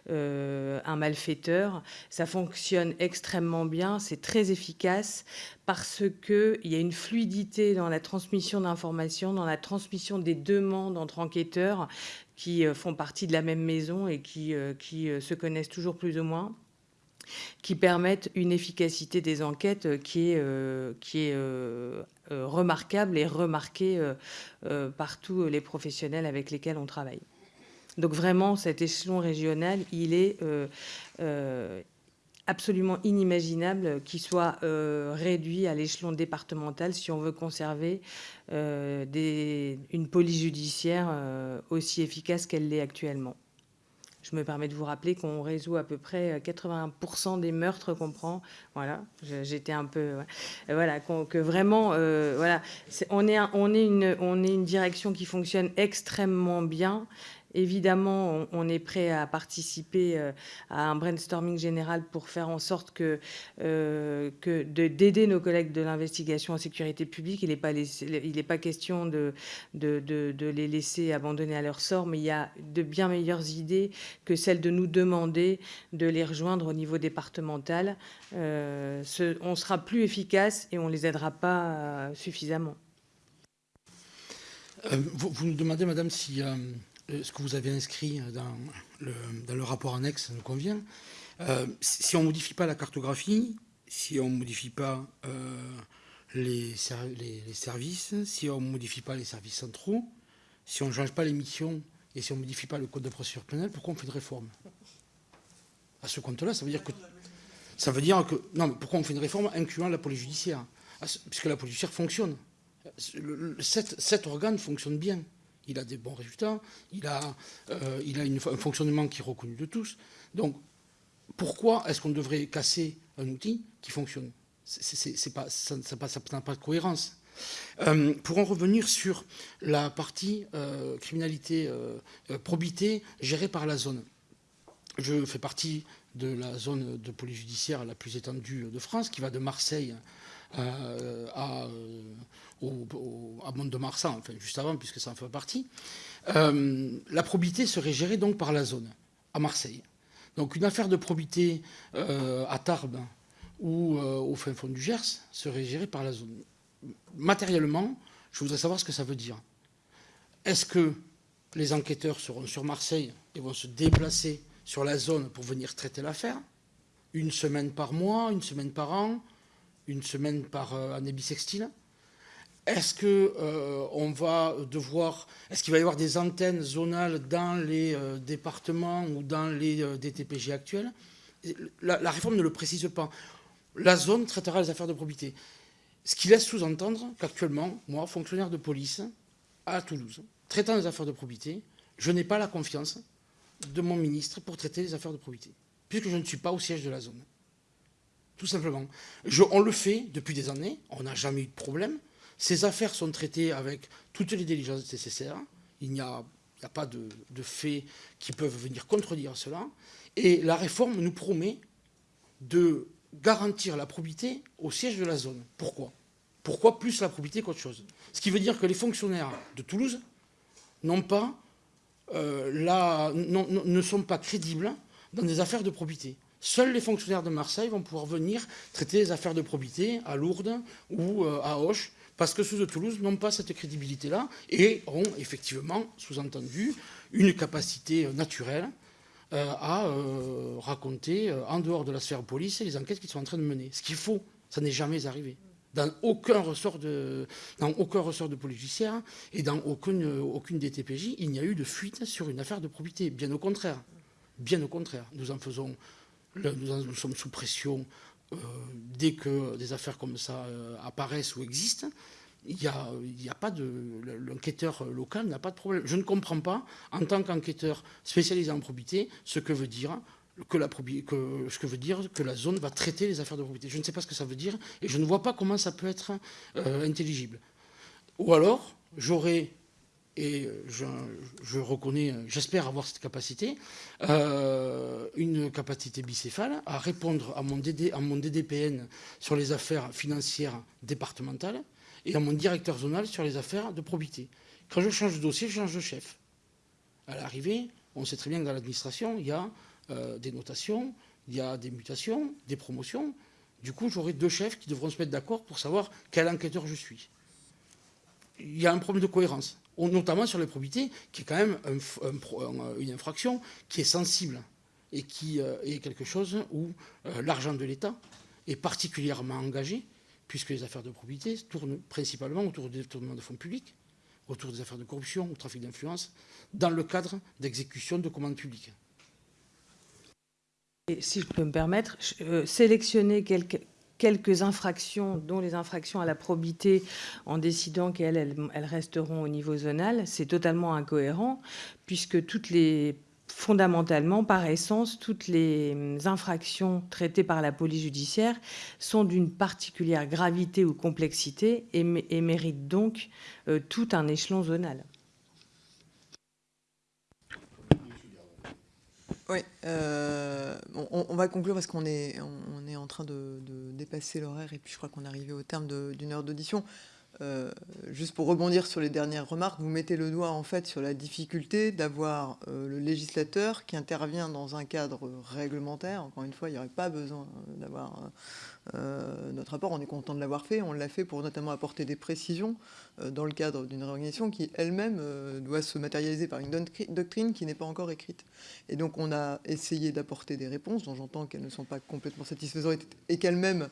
un malfaiteur. Ça fonctionne extrêmement bien, c'est très efficace parce qu'il y a une fluidité dans la transmission d'informations, dans la transmission des demandes entre enquêteurs qui font partie de la même maison et qui se connaissent toujours plus ou moins qui permettent une efficacité des enquêtes qui est, euh, qui est euh, euh, remarquable et remarquée par tous les professionnels avec lesquels on travaille. Donc vraiment, cet échelon régional, il est absolument inimaginable qu'il soit euh, réduit à l'échelon départemental si on veut conserver euh, une police judiciaire euh, aussi efficace qu'elle l'est actuellement. Je me permets de vous rappeler qu'on résout à peu près 80% des meurtres qu'on prend. Voilà, j'étais un peu, voilà, que vraiment, voilà, est, on est, on est une, on est une direction qui fonctionne extrêmement bien Évidemment, on, est prêt à participer euh, à un brainstorming général pour faire en sorte que, euh, d'aider nos collègues de l'investigation en sécurité publique. Il n'est pas, question de, les laisser abandonner à leur sort, mais il y a de bien meilleures idées que celles de nous demander de les rejoindre au niveau départemental. Euh, on sera plus efficace et on ne les aidera pas suffisamment. vous, nous demandez, madame, si ce que vous avez inscrit dans le, rapport annexe ça nous convient. Euh, si on ne modifie pas la cartographie, si on ne modifie pas euh, les, services, si on ne modifie pas les services centraux, si on ne change pas les missions et si on ne modifie pas le code de procédure pénale, pourquoi on fait une réforme? À ce compte-là, ça veut dire que... Ça veut dire que... Non, mais pourquoi on fait une réforme incluant la police judiciaire? Puisque la police judiciaire fonctionne. Cet organe fonctionne bien il a des bons résultats, il a, euh, un fonctionnement qui est reconnu de tous. Donc, pourquoi est-ce qu'on devrait casser un outil qui fonctionne? Pas, Ça n'a pas, de cohérence. Euh, pour en revenir sur la partie euh, criminalité probité gérée par la zone, je fais partie de la zone de police judiciaire la plus étendue de France, qui va de Marseille à, euh, au, à Mont-de-Marsan, enfin juste avant, puisque ça en fait partie. Euh, la probité serait gérée donc par la zone, à Marseille. Donc une affaire de probité à Tarbes ou au fin fond du Gers serait gérée par la zone. Matériellement, je voudrais savoir ce que ça veut dire. Est-ce que les enquêteurs seront sur Marseille et vont se déplacer sur la zone pour venir traiter l'affaire? Une semaine par mois, une semaine par an? Une semaine par euh, année bissextile Est-ce que euh, on va devoir, est-ce qu'il va y avoir des antennes zonales dans les euh, départements ou dans les DTPG actuels? La, réforme ne le précise pas. La zone traitera les affaires de probité. Ce qui laisse sous-entendre qu'actuellement, moi, fonctionnaire de police à Toulouse, traitant les affaires de probité, je n'ai pas la confiance de mon ministre pour traiter les affaires de probité, puisque je ne suis pas au siège de la zone tout simplement. on le fait depuis des années, on n'a jamais eu de problème. Ces affaires sont traitées avec toutes les diligences nécessaires. Il n'y a, pas de, faits qui peuvent venir contredire cela. Et la réforme nous promet de garantir la probité au siège de la zone. Pourquoi? Pourquoi plus la probité qu'autre chose? Ce qui veut dire que les fonctionnaires de Toulouse euh, ne sont pas crédibles dans des affaires de probité. Seuls les fonctionnaires de Marseille vont pouvoir venir traiter les affaires de probité à Lourdes ou euh, à Auch, parce que ceux de Toulouse n'ont pas cette crédibilité-là et ont effectivement, sous-entendu, une capacité euh, naturelle euh, à raconter en dehors de la sphère police les enquêtes qu'ils sont en train de mener. Ce qu'il faut, ça n'est jamais arrivé. Dans aucun ressort de, dans aucun ressort de et dans aucune, aucune DTPJ, il n'y a eu de fuite sur une affaire de probité. Bien au contraire. Bien au contraire. Nous en faisons nous, sommes sous pression euh, dès que des affaires comme ça euh, apparaissent ou existent. Il n'y a, pas de. L'enquêteur local n'a pas de problème. Je ne comprends pas, en tant qu'enquêteur spécialisé en probité, ce que veut dire que la, que, ce que veut dire que la zone va traiter les affaires de probité. Je ne sais pas ce que ça veut dire et je ne vois pas comment ça peut être euh, intelligible. Ou alors, j'aurais et je, reconnais, j'espère avoir cette capacité, euh, une capacité bicéphale à répondre à mon, DD, à mon DDPN sur les affaires financières départementales et à mon directeur zonal sur les affaires de probité. Quand je change de dossier, je change de chef. À l'arrivée, on sait très bien que dans l'administration, il y a euh, des notations, il y a des mutations, des promotions. Du coup, j'aurai deux chefs qui devront se mettre d'accord pour savoir quel enquêteur je suis. Il y a un problème de cohérence notamment sur les probités, qui est quand même une infraction qui est sensible et qui euh, est quelque chose où euh, l'argent de l'État est particulièrement engagé, puisque les affaires de probité tournent principalement autour du détournement de fonds publics, autour des affaires de corruption ou trafic d'influence, dans le cadre d'exécution de commandes publiques. Et si je peux me permettre, euh, sélectionner quelques, quelques infractions, dont les infractions à la probité, en décidant qu'elles elles, resteront au niveau zonal, c'est totalement incohérent, puisque toutes les fondamentalement, par essence, toutes les infractions traitées par la police judiciaire sont d'une particulière gravité ou complexité et, méritent donc euh, tout un échelon zonal. Oui, euh, on, va conclure parce qu'on est, en train de, dépasser l'horaire et puis je crois qu'on est arrivé au terme d'une heure d'audition. Euh, juste pour rebondir sur les dernières remarques, vous mettez le doigt en fait sur la difficulté d'avoir euh, le législateur qui intervient dans un cadre réglementaire. Encore une fois, il n'y aurait pas besoin euh, d'avoir notre rapport. On est content de l'avoir fait. On l'a fait pour notamment apporter des précisions dans le cadre d'une réorganisation qui elle-même doit se matérialiser par une doctri- doctrine qui n'est pas encore écrite. Et donc on a essayé d'apporter des réponses dont j'entends qu'elles ne sont pas complètement satisfaisantes et qu'elles-mêmes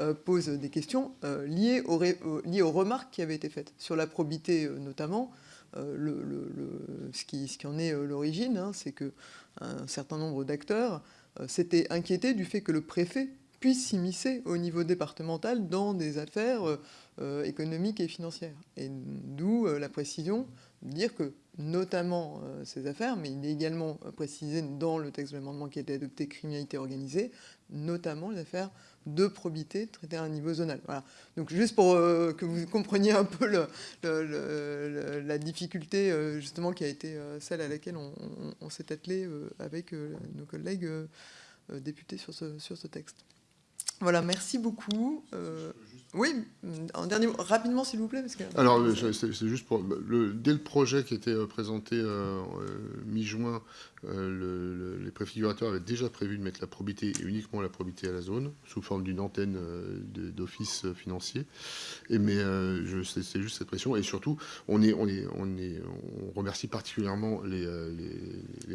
euh, posent des questions euh, liées, aux ré- aux- liées aux remarques qui avaient été faites sur la probité euh, notamment. Euh, ce, qui, en est euh, l'origine, hein, c'est que un certain nombre d'acteurs euh, s'étaient inquiétés du fait que le préfet puisse s'immiscer au niveau départemental dans des affaires euh, euh, économiques et financières. Et d'où euh, la précision de dire que notamment euh, ces affaires, mais il est également euh, précisé dans le texte de l'amendement qui a été adopté, criminalité organisée, notamment les affaires de probité traitées à un niveau zonal. Voilà. Donc juste pour euh, que vous compreniez un peu la difficulté euh, justement qui a été euh, celle à laquelle on, s'est attelé avec nos collègues députés sur ce, texte. Voilà, merci beaucoup. Oui, rapidement s'il vous plaît. Alors, c'est juste pour. Dès le projet qui était euh, présenté euh, euh, mi-juin, euh, le- le- les préfigurateurs avaient déjà prévu de mettre la probité et uniquement la probité à la zone, sous forme d'une antenne d'office financier. Mais c'est juste cette pression. Et surtout, on, est, on, est, on, est, on remercie particulièrement les,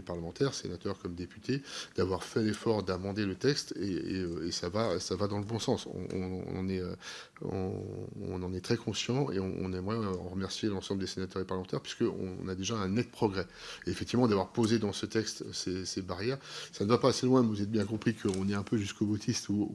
parlementaires, sénateurs comme députés, d'avoir fait l'effort d'amender le texte et, ça, va, ça va dans le bon sens. On, est, on, en est très conscient et on, aimerait remercier l'ensemble des sénateurs et parlementaires puisqu'on on a déjà un net progrès. Effectivement, d'avoir posé dans ce texte ces, barrières, ça ne va pas assez loin, mais vous avez bien compris qu'on est un peu jusqu'au boutiste où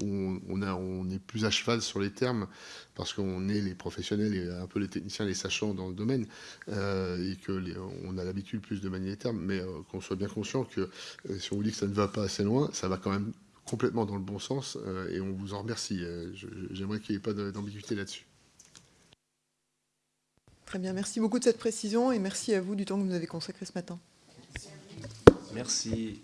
on, est plus à cheval sur les termes parce qu'on est les professionnels et un peu les techniciens, les sachants dans le domaine euh, et que les- on a l'habitude plus de manier les termes, mais euh, qu'on soit bien conscient que euh, si on vous dit que ça ne va pas assez loin, ça va quand même complètement dans le bon sens euh, et on vous en remercie. Euh, J'aimerais qu'il n'y ait pas d'ambiguïté là-dessus. Très bien, merci beaucoup de cette précision et merci à vous du temps que vous nous avez consacré ce matin. Merci.